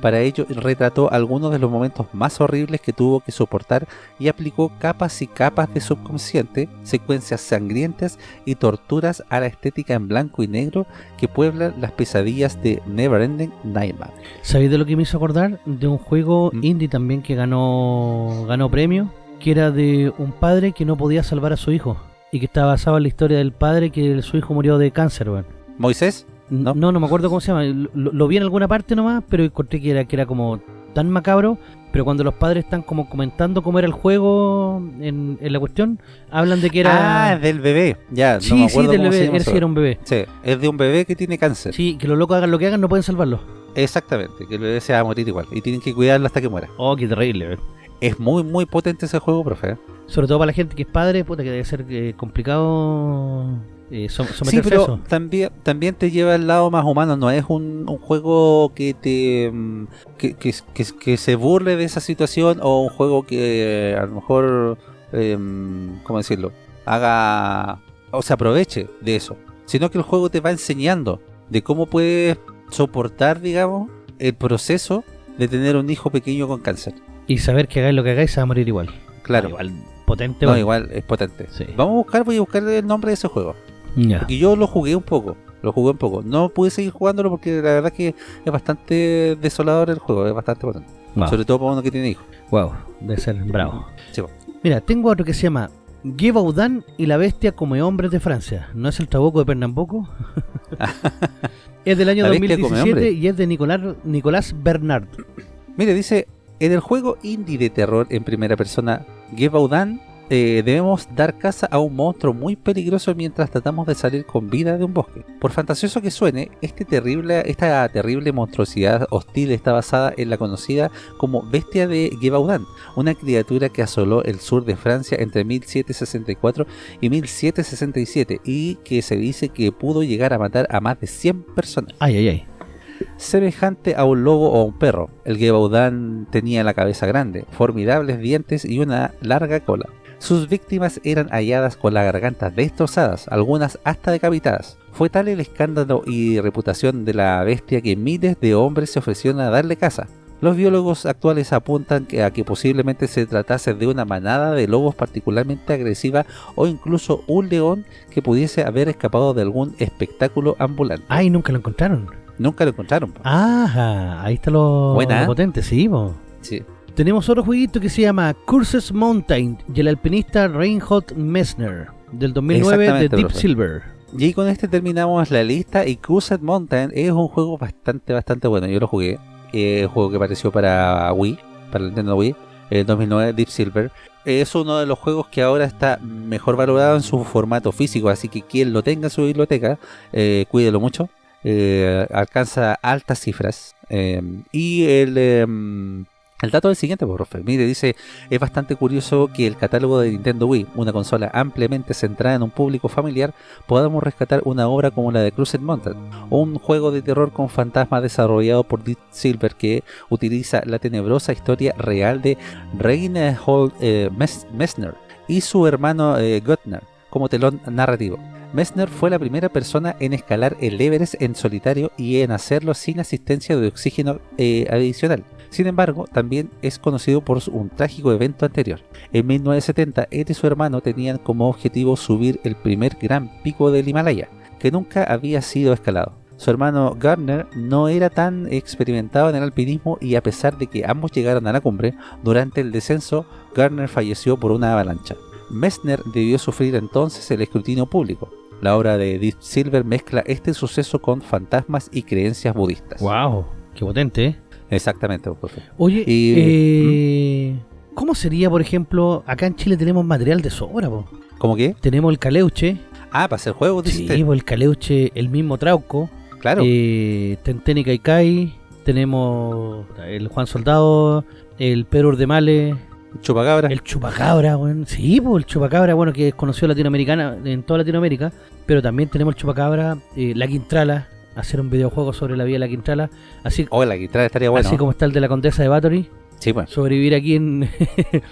Para ello retrató algunos de los momentos más horribles que tuvo que soportar y aplicó capas y capas de subconsciente, secuencias sangrientas y torturas a la estética en blanco y negro que pueblan las pesadillas de Neverending Nightmare. ¿Sabéis de lo que me hizo acordar? De un juego Mm. indie también que ganó ganó premio, que era de un padre que no podía salvar a su hijo y que estaba basado en la historia del padre que su hijo murió de cáncer, weón. Moisés, No, ¿No? no, me acuerdo cómo se llama. Lo, lo vi en alguna parte nomás, pero encontré que era, que era como tan macabro. Pero cuando los padres están como comentando cómo era el juego en, en la cuestión, hablan de que era... ah, del bebé, ya, sí, no me sí, del cómo se bebé. llama Él eso. sí era un bebé. Sí, es de un bebé que tiene cáncer. Sí, que los locos hagan lo que hagan, no pueden salvarlo. Exactamente, que el bebé se va a morir igual y tienen que cuidarlo hasta que muera. Oh, qué terrible, weón. Es muy, muy potente ese juego, profe. Sobre todo para la gente que es padre, puta, que debe ser eh, complicado eh, Sí, pero eso. también, también te lleva al lado más humano, no es un, un juego que te mm, que, que, que, que se burle de esa situación o un juego que eh, a lo mejor, em, ¿cómo decirlo? Haga o se aproveche de eso, sino que el juego te va enseñando de cómo puedes soportar, digamos, el proceso de tener un hijo pequeño con cáncer. Y saber que hagáis lo que hagáis, se va a morir igual. Claro. Ah, igual, potente, No, igual es potente. Sí. Vamos a buscar, voy a buscar el nombre de ese juego. Y yo lo jugué un poco, lo jugué un poco. No pude seguir jugándolo porque la verdad que es bastante desolador el juego, es bastante potente. Wow. Sobre todo para uno que tiene hijos. Wow, debe ser bravo. Sí. Mira, tengo otro que se llama Givaudan y la bestia come hombres de Francia. ¿No es el trabuco de Pernambuco? [laughs] es del año La bestia come 2017 hombres. y es de Nicolás, Nicolás Bernard. Mire, dice, en el juego indie de terror en primera persona, Gevaudan eh, debemos dar caza a un monstruo muy peligroso mientras tratamos de salir con vida de un bosque. Por fantasioso que suene, este esta terrible monstruosidad hostil está basada en la conocida como Bestia de Gévaudan, una criatura que asoló el sur de Francia entre 1764 y 1767 y que se dice que pudo llegar a matar a más de 100 personas. Ay, ay, ay. Semejante a un lobo o un perro, el Gévaudan tenía la cabeza grande, formidables dientes y una larga cola. Sus víctimas eran halladas con las gargantas destrozadas, algunas hasta decapitadas. Fue tal el escándalo y reputación de la bestia que miles de hombres se ofrecieron a darle caza. Los biólogos actuales apuntan que a que posiblemente se tratase de una manada de lobos particularmente agresiva o incluso un león que pudiese haber escapado de algún espectáculo ambulante. Ay, nunca lo encontraron. Nunca lo encontraron. po. Ajá, ahí está lo, Buena, lo ¿eh? potente, sí, po. Sí. Tenemos otro jueguito que se llama Curses Mountain y el alpinista Reinhold Messner del 2009 de Deep profe. Silver. Y con este terminamos la lista y Crusade Mountain es un juego bastante, bastante bueno. Yo lo jugué. Es un juego que apareció para Wii, para el Nintendo Wii, en 2009, Deep Silver. Es uno de los juegos que ahora está mejor valorado en su formato físico, así que quien lo tenga en su biblioteca, eh, cuídelo mucho. Eh, alcanza altas cifras. eh, y el... em, el dato es el siguiente, pues, profe. Mire, dice, es bastante curioso que el catálogo de Nintendo Wii, una consola ampliamente centrada en un público familiar, podamos rescatar una obra como la de Crusade Mountain, un juego de terror con fantasmas desarrollado por Deep Silver que utiliza la tenebrosa historia real de Reinhold eh, Mes- Messner y su hermano eh, Göttner como telón narrativo. Messner fue la primera persona en escalar el Everest en solitario y en hacerlo sin asistencia de oxígeno eh, adicional. Sin embargo, también es conocido por un trágico evento anterior. En 1970, él y su hermano tenían como objetivo subir el primer gran pico del Himalaya, que nunca había sido escalado. Su hermano Gardner no era tan experimentado en el alpinismo y a pesar de que ambos llegaron a la cumbre, durante el descenso, Gardner falleció por una avalancha. Messner debió sufrir entonces el escrutinio público. La obra de Deep Silver mezcla este suceso con fantasmas y creencias budistas. Wow, qué potente, ¿eh? Exactamente, profe. Oye, Y- eh, ¿cómo sería, por ejemplo, acá en Chile tenemos material de sobra, po? ¿Cómo que? Tenemos el caleuche, Ah, para hacer juegos, sí, po, el caleuche, el mismo Trauco, claro. eh, Tenteni Kaikai, tenemos el Juan Soldado, el Pedro Urdemale, Chupacabra. el Chupacabra, weón. Sí, pues el Chupacabra, bueno, que es conocido latinoamericana, en toda Latinoamérica, pero también tenemos el Chupacabra, eh, la Quintrala, hacer un videojuego sobre la vida de la Quintrala, así, Oh, la guitarra estaría bueno. así como está el de la Condesa de Bathory, Sí, bueno. sobrevivir aquí en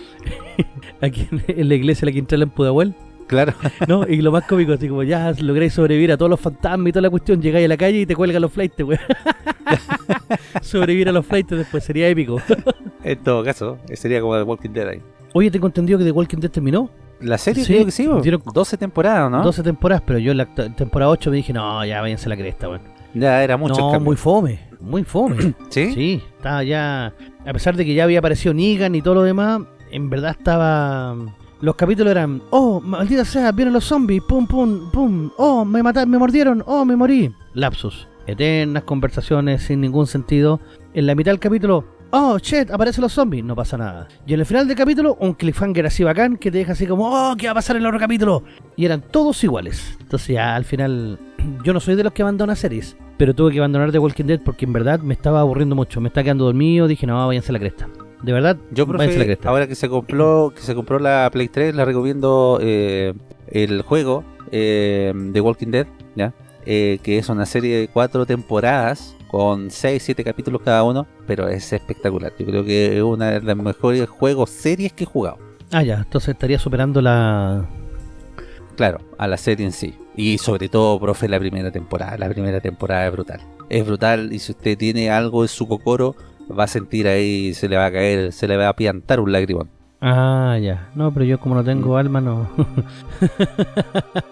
[laughs] aquí en, en la iglesia de la Quintrala en Pudahuel, Claro. [laughs] ¿no? Y lo más cómico, así como ya lográis sobrevivir a todos los fantasmas y toda la cuestión, llegáis a la calle y te cuelgan los flights, weón. [laughs] sobrevivir a los flights después sería épico. [laughs] en todo caso, sería como The Walking Dead ahí. Oye, tengo entendido que The Walking Dead terminó. La serie Sí, creo que sí, dieron- 12 temporadas, ¿no? 12 temporadas, pero yo en la temporada 8 me dije, no, ya váyanse a la cresta, weón. Ya era mucho no, muy fome, muy fome. [clears throat] ¿Sí? sí, estaba ya. A pesar de que ya había aparecido Negan y todo lo demás, en verdad estaba. Los capítulos eran, oh, maldita sea, vienen los zombies, pum, pum, pum, oh, me mataron, me mordieron, oh, me morí. Lapsus. Eternas conversaciones sin ningún sentido. En la mitad del capítulo, oh, shit, aparecen los zombies, no pasa nada. Y en el final del capítulo, un cliffhanger así bacán que te deja así como, oh, ¿qué va a pasar en el otro capítulo? Y eran todos iguales. Entonces ya al final, [clears throat] yo no soy de los que abandona series, pero tuve que abandonar The Walking Dead porque en verdad me estaba aburriendo mucho, me estaba quedando dormido, dije, no, váyanse a la cresta. De verdad, Yo, la profe, ahora que se compró que se compró la Play 3, le recomiendo eh, el juego eh, de Walking Dead, ¿ya? Eh, que es una serie de cuatro temporadas con 6, 7 capítulos cada uno, pero es espectacular. Yo creo que es una de las mejores juegos series que he jugado. Ah, ya, entonces estaría superando la... Claro, a la serie en sí. Y sobre todo, profe, la primera temporada. La primera temporada es brutal. Es brutal y si usted tiene algo en su cocoro, va a sentir ahí, se le va a caer, se le va a piantar un lagrimón. Ah, ya. No, pero yo como no Mm. tengo alma, no.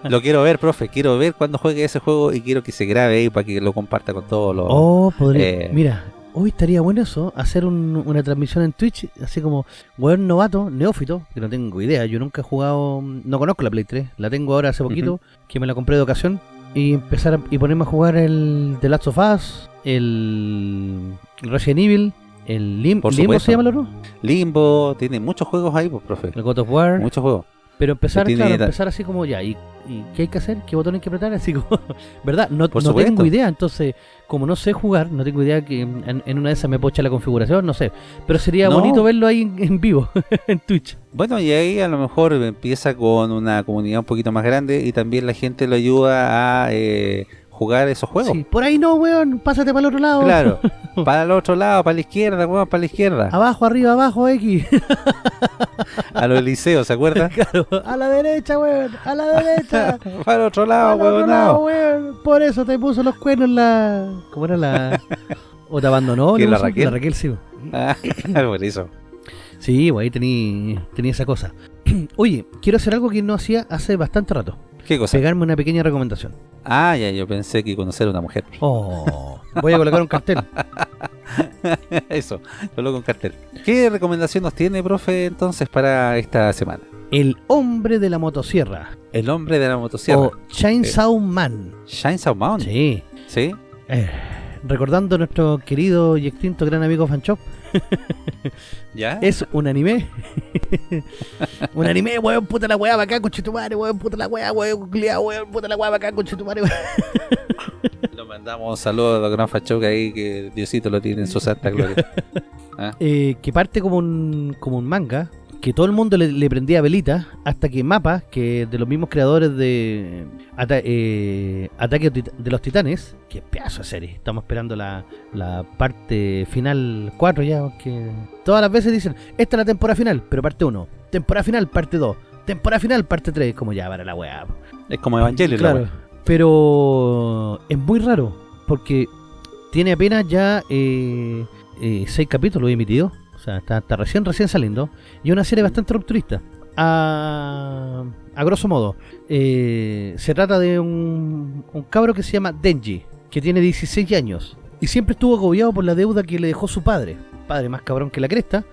Lo quiero ver, profe. Quiero ver cuando juegue ese juego y quiero que se grabe ahí para que lo comparta con todos los. Oh, podría... eh. Mira, hoy estaría bueno eso, hacer un- una transmisión en Twitch, así como, weón novato, neófito, que no tengo idea, yo nunca he jugado, no conozco la Play 3, la tengo ahora hace poquito, que me la compré de ocasión, y empezar a- y ponerme a jugar el The Last of Us, el, Resident Evil, el Lim- Por Limbo se llama el otro, Limbo, tiene muchos juegos ahí, pues, profe. el God of War, Muchos juegos. Pero empezar, claro, empezar así como ya, ¿y, y qué hay que hacer? ¿Qué botón hay que apretar? [laughs] Así como, ¿verdad? No, no tengo idea, entonces, como no sé jugar, no tengo idea que en, en una de esas me pocha la configuración, no sé. Pero sería No. bonito verlo ahí en, en vivo, [laughs] en Twitch. Bueno, y ahí a lo mejor empieza con una comunidad un poquito más grande y también la gente lo ayuda a eh, jugar esos juegos. Sí, por ahí no, weón, pásate para el otro lado. Claro, [laughs] para el otro lado, para la izquierda, weón, para la izquierda. Abajo, arriba, abajo, X. [laughs] A los liceos, ¿se acuerdan? [laughs] claro, a la derecha, weón, a la derecha. para el otro lado, otro lado, weón. weón. Por eso te puso los cuernos la. ¿Cómo era la.? ¿O te abandonó? ¿Quién, la? Raquel? La Raquel, sí. Ah, [coughs] por eso. Sí, pues ahí tenía tenía esa cosa. [clears throat] Oye, quiero hacer algo que no hacía hace bastante rato. ¿Qué cosa? Pegarme una pequeña recomendación. Ah, ya, yo pensé que conocer a una mujer. Oh, voy a colocar un cartel. [laughs] Eso, lo con cartel. ¿Qué recomendación nos tiene, profe, entonces para esta semana? El hombre de la motosierra. El hombre de la motosierra. O Chainsaw Man. Chainsaw Man. Sí. ¿Sí? Eh, recordando a nuestro querido y extinto gran amigo Fanchop, [laughs] ¿Ya? es un anime. un anime, weón, puta la weá, bacán, conchetumare, weón, puta la weá, weón, culiao, weón, puta la weá, bacán, conchetumare, weón. Lo mandamos un saludo a los gran fachoca ahí que Diosito lo tiene en su santa gloria. [laughs] ¿Ah? Eh, que parte como un, como un manga, que todo el mundo le, le prendía velita, hasta que Mapa, que de los mismos creadores de Ata- eh, Ataque de los Titanes, que pedazo de serie, estamos esperando la, la parte final 4 ya, que todas las veces dicen, esta es la temporada final, pero parte 1, temporada final, parte 2, temporada final, parte 3, como ya para la weá. Es como Evangelio, la Claro, pero es muy raro, porque tiene apenas ya eh, eh, seis capítulos emitidos, sea, está, está recién, recién saliendo, y una serie bastante rupturista. A, a grosso modo, eh, se trata de un, un cabro que se llama Denji, que tiene 16 años, y siempre estuvo agobiado por la deuda que le dejó su padre, padre más cabrón que la cresta,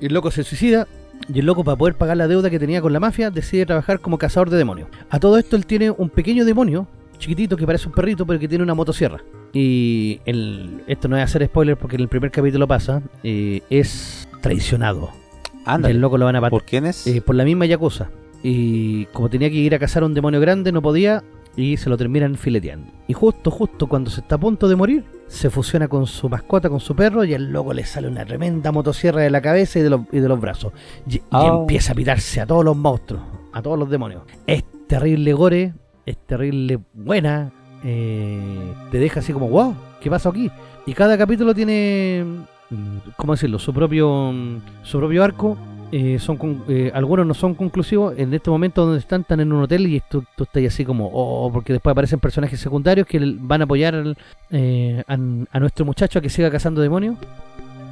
y el loco se suicida, y el loco para poder pagar la deuda que tenía con la mafia decide trabajar como cazador de demonios. A todo esto él tiene un pequeño demonio, chiquitito que parece un perrito pero que tiene una motosierra. Y el, esto no es hacer spoiler porque en el primer capítulo pasa, eh, es traicionado. Y Ándale. el loco lo van a ¿Por quién es? por la misma Yakuza. Y como tenía que ir a cazar a un demonio grande, no podía y se lo terminan fileteando. Y justo, justo cuando se está a punto de morir, se fusiona con su mascota, con su perro, y al loco le sale una tremenda motosierra de la cabeza y de los, y de los brazos. Y, y Oh. empieza a pitarse a todos los monstruos, a todos los demonios. Es terrible gore, es terrible buena, eh, te deja así como, wow, ¿qué pasó aquí? Y cada capítulo tiene, mm, ¿cómo decirlo? Su propio, mm, su propio arco. eh, son eh, algunos no son conclusivos en este momento donde están están en un hotel y tú, tú estás así como oh porque después aparecen personajes secundarios que van a apoyar a, nuestro muchacho a que siga cazando demonios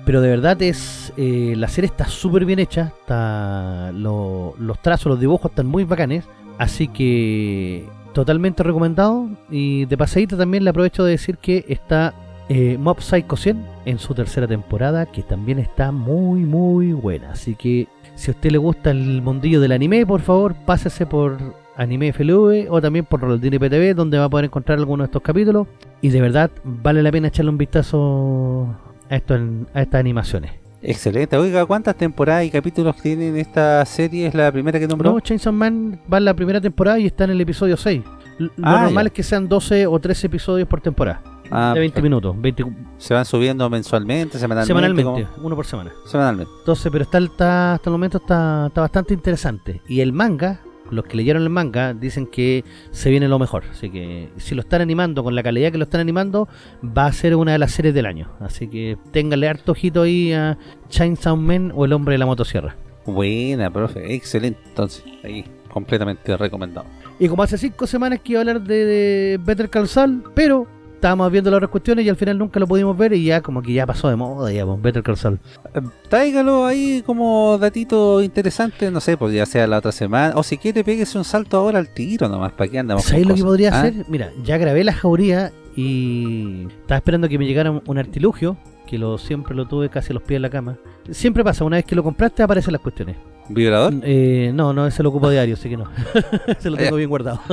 pero de verdad es la serie está súper bien hecha está lo- los trazos los dibujos están muy bacanes así que totalmente recomendado. Y de pasadita también le aprovecho de decir que está eh, Mob Psycho 100 en su tercera temporada que también está muy muy buena. Así que si a usted le gusta el mundillo del anime por favor pásese por Anime FLV o también por Rolandini PTV donde va a poder encontrar algunos de estos capítulos. Y de verdad vale la pena echarle un vistazo a, esto, a estas animaciones Excelente. Oiga, ¿cuántas temporadas y capítulos tienen esta serie? ¿Es la primera que nombró? No, Chainsaw Man va en la primera temporada y está en el episodio 6 L- Lo Ah, normal ya. es que sean 12 o 13 episodios por temporada Ah, de 20 perfecto. minutos 20 ¿Se van subiendo mensualmente, semanalmente? semanalmente, uno por semana Semanalmente. Entonces, pero está, está- hasta el momento está, está bastante interesante. Y el manga, los que leyeron el manga, dicen que se viene lo mejor. Así que si lo están animando con la calidad que lo están animando, va a ser una de las series del año. Así que ténganle harto ojito ahí a Chainsaw Man o El Hombre de la Motosierra. Buena, profe. Excelente. Entonces, ahí, completamente recomendado. Y como hace cinco semanas que iba a hablar de, Better Call Saul, pero estábamos viendo las otras cuestiones y al final nunca lo pudimos ver y ya como que ya pasó de moda, ya, pues, Better Call Saul. Eh, Tráigalo ahí como datito interesante, no sé, pues ya sea la otra semana. O si quiere, péguese un salto ahora al tiro nomás, para que andamos. ¿Sabéis con lo que podría ¿Ah? hacer? Mira, ya grabé la jauría y estaba esperando que me llegara un- un artilugio, que lo siempre lo tuve casi a los pies de la cama. Siempre pasa, una vez que lo compraste aparecen las cuestiones. ¿Vibrador? Eh, no, no, ese lo ocupo diario, así que no. [laughs] se lo tengo bien guardado. [laughs]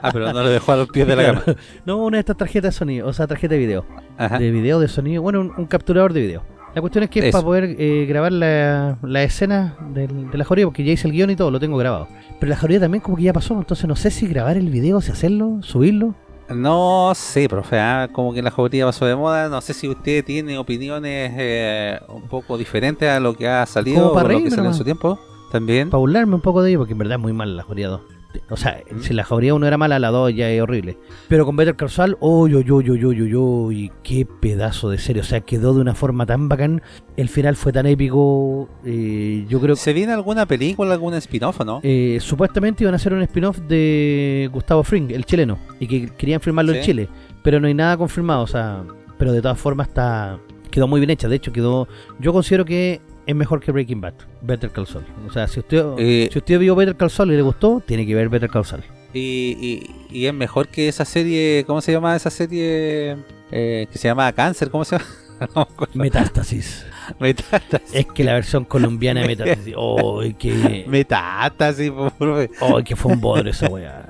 Ah, pero no lo dejó a los pies de la Claro. cama. No, una de estas tarjetas de sonido, o sea, tarjeta de video. Ajá. De video, de sonido, bueno, un, un capturador de video. La cuestión es que es para poder eh, grabar la, la escena del- de la jauría, porque ya hice el guion y todo, lo tengo grabado. Pero la jauría también como que ya pasó, entonces no sé si grabar el video, si hacerlo, subirlo. No sé, profe, ah, como que la jauría pasó de moda. No sé si usted tiene opiniones eh, un poco diferentes a lo que ha salido o lo que salió en su tiempo. También. Para burlarme un poco de ello, porque en verdad es muy mala la jauría 2. O sea, ¿Mm? si la jauría 1 era mala, la 2 ya es horrible. Pero con Better Call Saul, uy, uy, uy, uy, uy, uy, uy, qué pedazo de serie. O sea, quedó de una forma tan bacán. El final fue tan épico. eh, yo creo que ¿Se viene alguna película, algún spin-off o no? eh, supuestamente iban a hacer un spin-off de Gustavo Fring, el chileno. Y que querían filmarlo en Sí. Chile. Pero no hay nada confirmado. O sea, pero de todas formas está quedó muy bien hecha. De hecho, quedó. Yo considero que es mejor que Breaking Bad. Better Call Saul. O sea, si usted, Eh, si usted vio Better Call Saul y le gustó, tiene que ver Better Call Saul. Y, y- y es mejor que esa serie, ¿cómo se llama esa serie? Eh, que se llama Cáncer, ¿cómo se llama? [laughs] No. Metástasis. Metástasis. es que la versión colombiana de [laughs] Metástasis. ¡Oh, que, Metástasis, po, profe. oh, que fue un bodrio esa weá!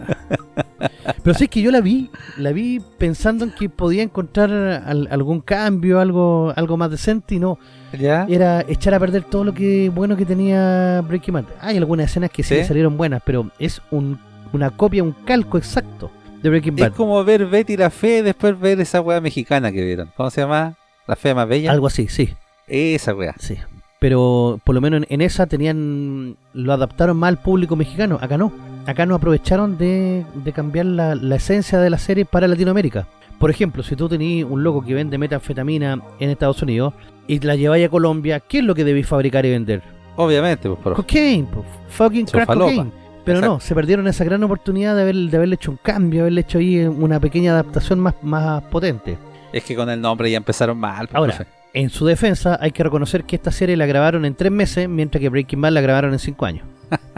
Pero sí es que yo la vi, la vi pensando en que podía encontrar al- algún cambio, algo, algo más decente y no. ¿Ya? Era echar a perder todo lo que bueno que tenía Breaking Bad. Hay algunas escenas que sí, ¿Sí? salieron buenas, pero es un, una copia, un calco exacto de Breaking Es Bad. como ver Betty la Fe y después ver esa weá mexicana que vieron. ¿Cómo se llama? La Fe más bella. Algo así, sí. Esa weá. Sí. Pero por lo menos en, en esa tenían. Lo adaptaron más al público mexicano. Acá no. Acá no aprovecharon de, de cambiar la, la esencia de la serie para Latinoamérica. Por ejemplo, si tú tenías un loco que vende metanfetamina en Estados Unidos y la lleváis a Colombia, ¿qué es lo que debéis fabricar y vender? Obviamente, pues, profe. Cocaine, po, fucking crack falopa. cocaine. Pero no, se perdieron esa gran oportunidad de, haber, de haberle hecho un cambio, haberle hecho ahí una pequeña adaptación más, más potente. Es que con el nombre ya empezaron mal. pues, Ahora, profe. En su defensa, hay que reconocer que esta serie la grabaron en tres meses, mientras que Breaking Bad la grabaron en cinco años.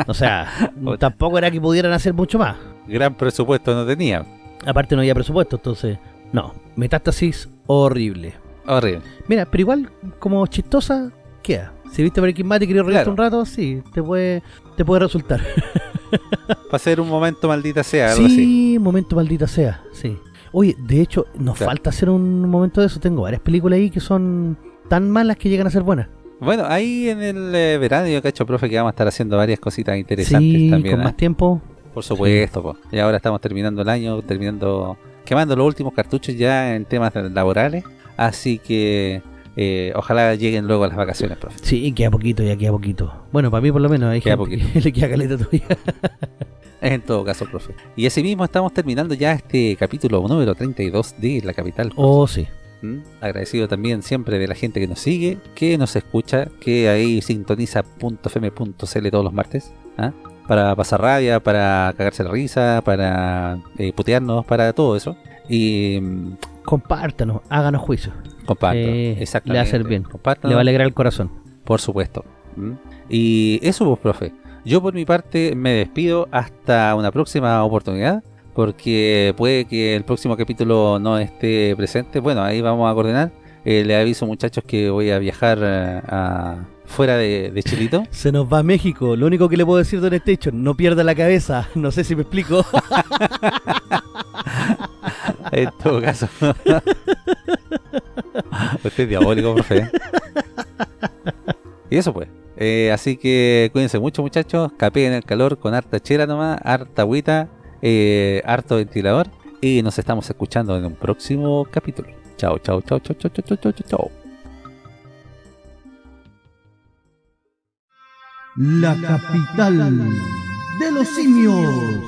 O sea, [laughs] tampoco era que pudieran hacer mucho más. Gran presupuesto no tenía. Aparte no había presupuesto, entonces... No, Metástasis, horrible. Horrible. Mira, pero igual, como chistosa, queda. Si viste Breaking Bad y querías reírte Claro. un rato, sí, te puede, te puede resultar. [laughs] Para ser un momento maldita sea, algo así. Sí, momento maldita sea, sí. Oye, de hecho, nos Claro. falta hacer un momento de eso. Tengo varias películas ahí que son tan malas que llegan a ser buenas. Bueno, ahí en el eh, verano yo cacho, profe, que vamos a estar haciendo varias cositas interesantes Sí, también. con ¿ah? más tiempo. Por supuesto, po. y ahora estamos terminando el año, terminando, quemando los últimos cartuchos ya en temas laborales, así que eh, ojalá lleguen luego las vacaciones, profe. Sí, queda poquito, ya queda poquito. Bueno, para mí por lo menos hay Queda gente que [laughs] le queda caleta todavía. [laughs] En todo caso, profe. Y así mismo estamos terminando ya este capítulo número 32 de La Capital. profe. Oh, sí. ¿Mm? Agradecido también siempre de la gente que nos sigue, que nos escucha, que ahí sintoniza .fm.cl todos los martes, ¿ah? Para pasar rabia, para cagarse la risa, para eh, putearnos, para todo eso. Y mm, Compártanos, háganos juicio. comparto, Eh, exactamente. le va a hacer bien. Compártanos, Le va a alegrar el corazón. por supuesto. ¿Mm? Y eso, pues, profe. Yo por mi parte me despido hasta una próxima oportunidad. Porque puede que el próximo capítulo no esté presente. Bueno, ahí vamos a coordinar. Eh, le aviso muchachos que voy a viajar eh, a, fuera de, de, Chilito? [laughs] Se nos va México. Lo único que le puedo decir, Don Station, no pierda la cabeza. [laughs] No sé si me explico. [laughs] en todo caso. Usted es diabólico, profe. Y eso pues. Eh, así que cuídense mucho, muchachos. Capeen el calor con harta chela nomás, harta agüita, eh, harto ventilador. Y nos estamos escuchando en un próximo capítulo. Chao, chao, chao, chao, chao, chao, chao, chao. La capital de los simios.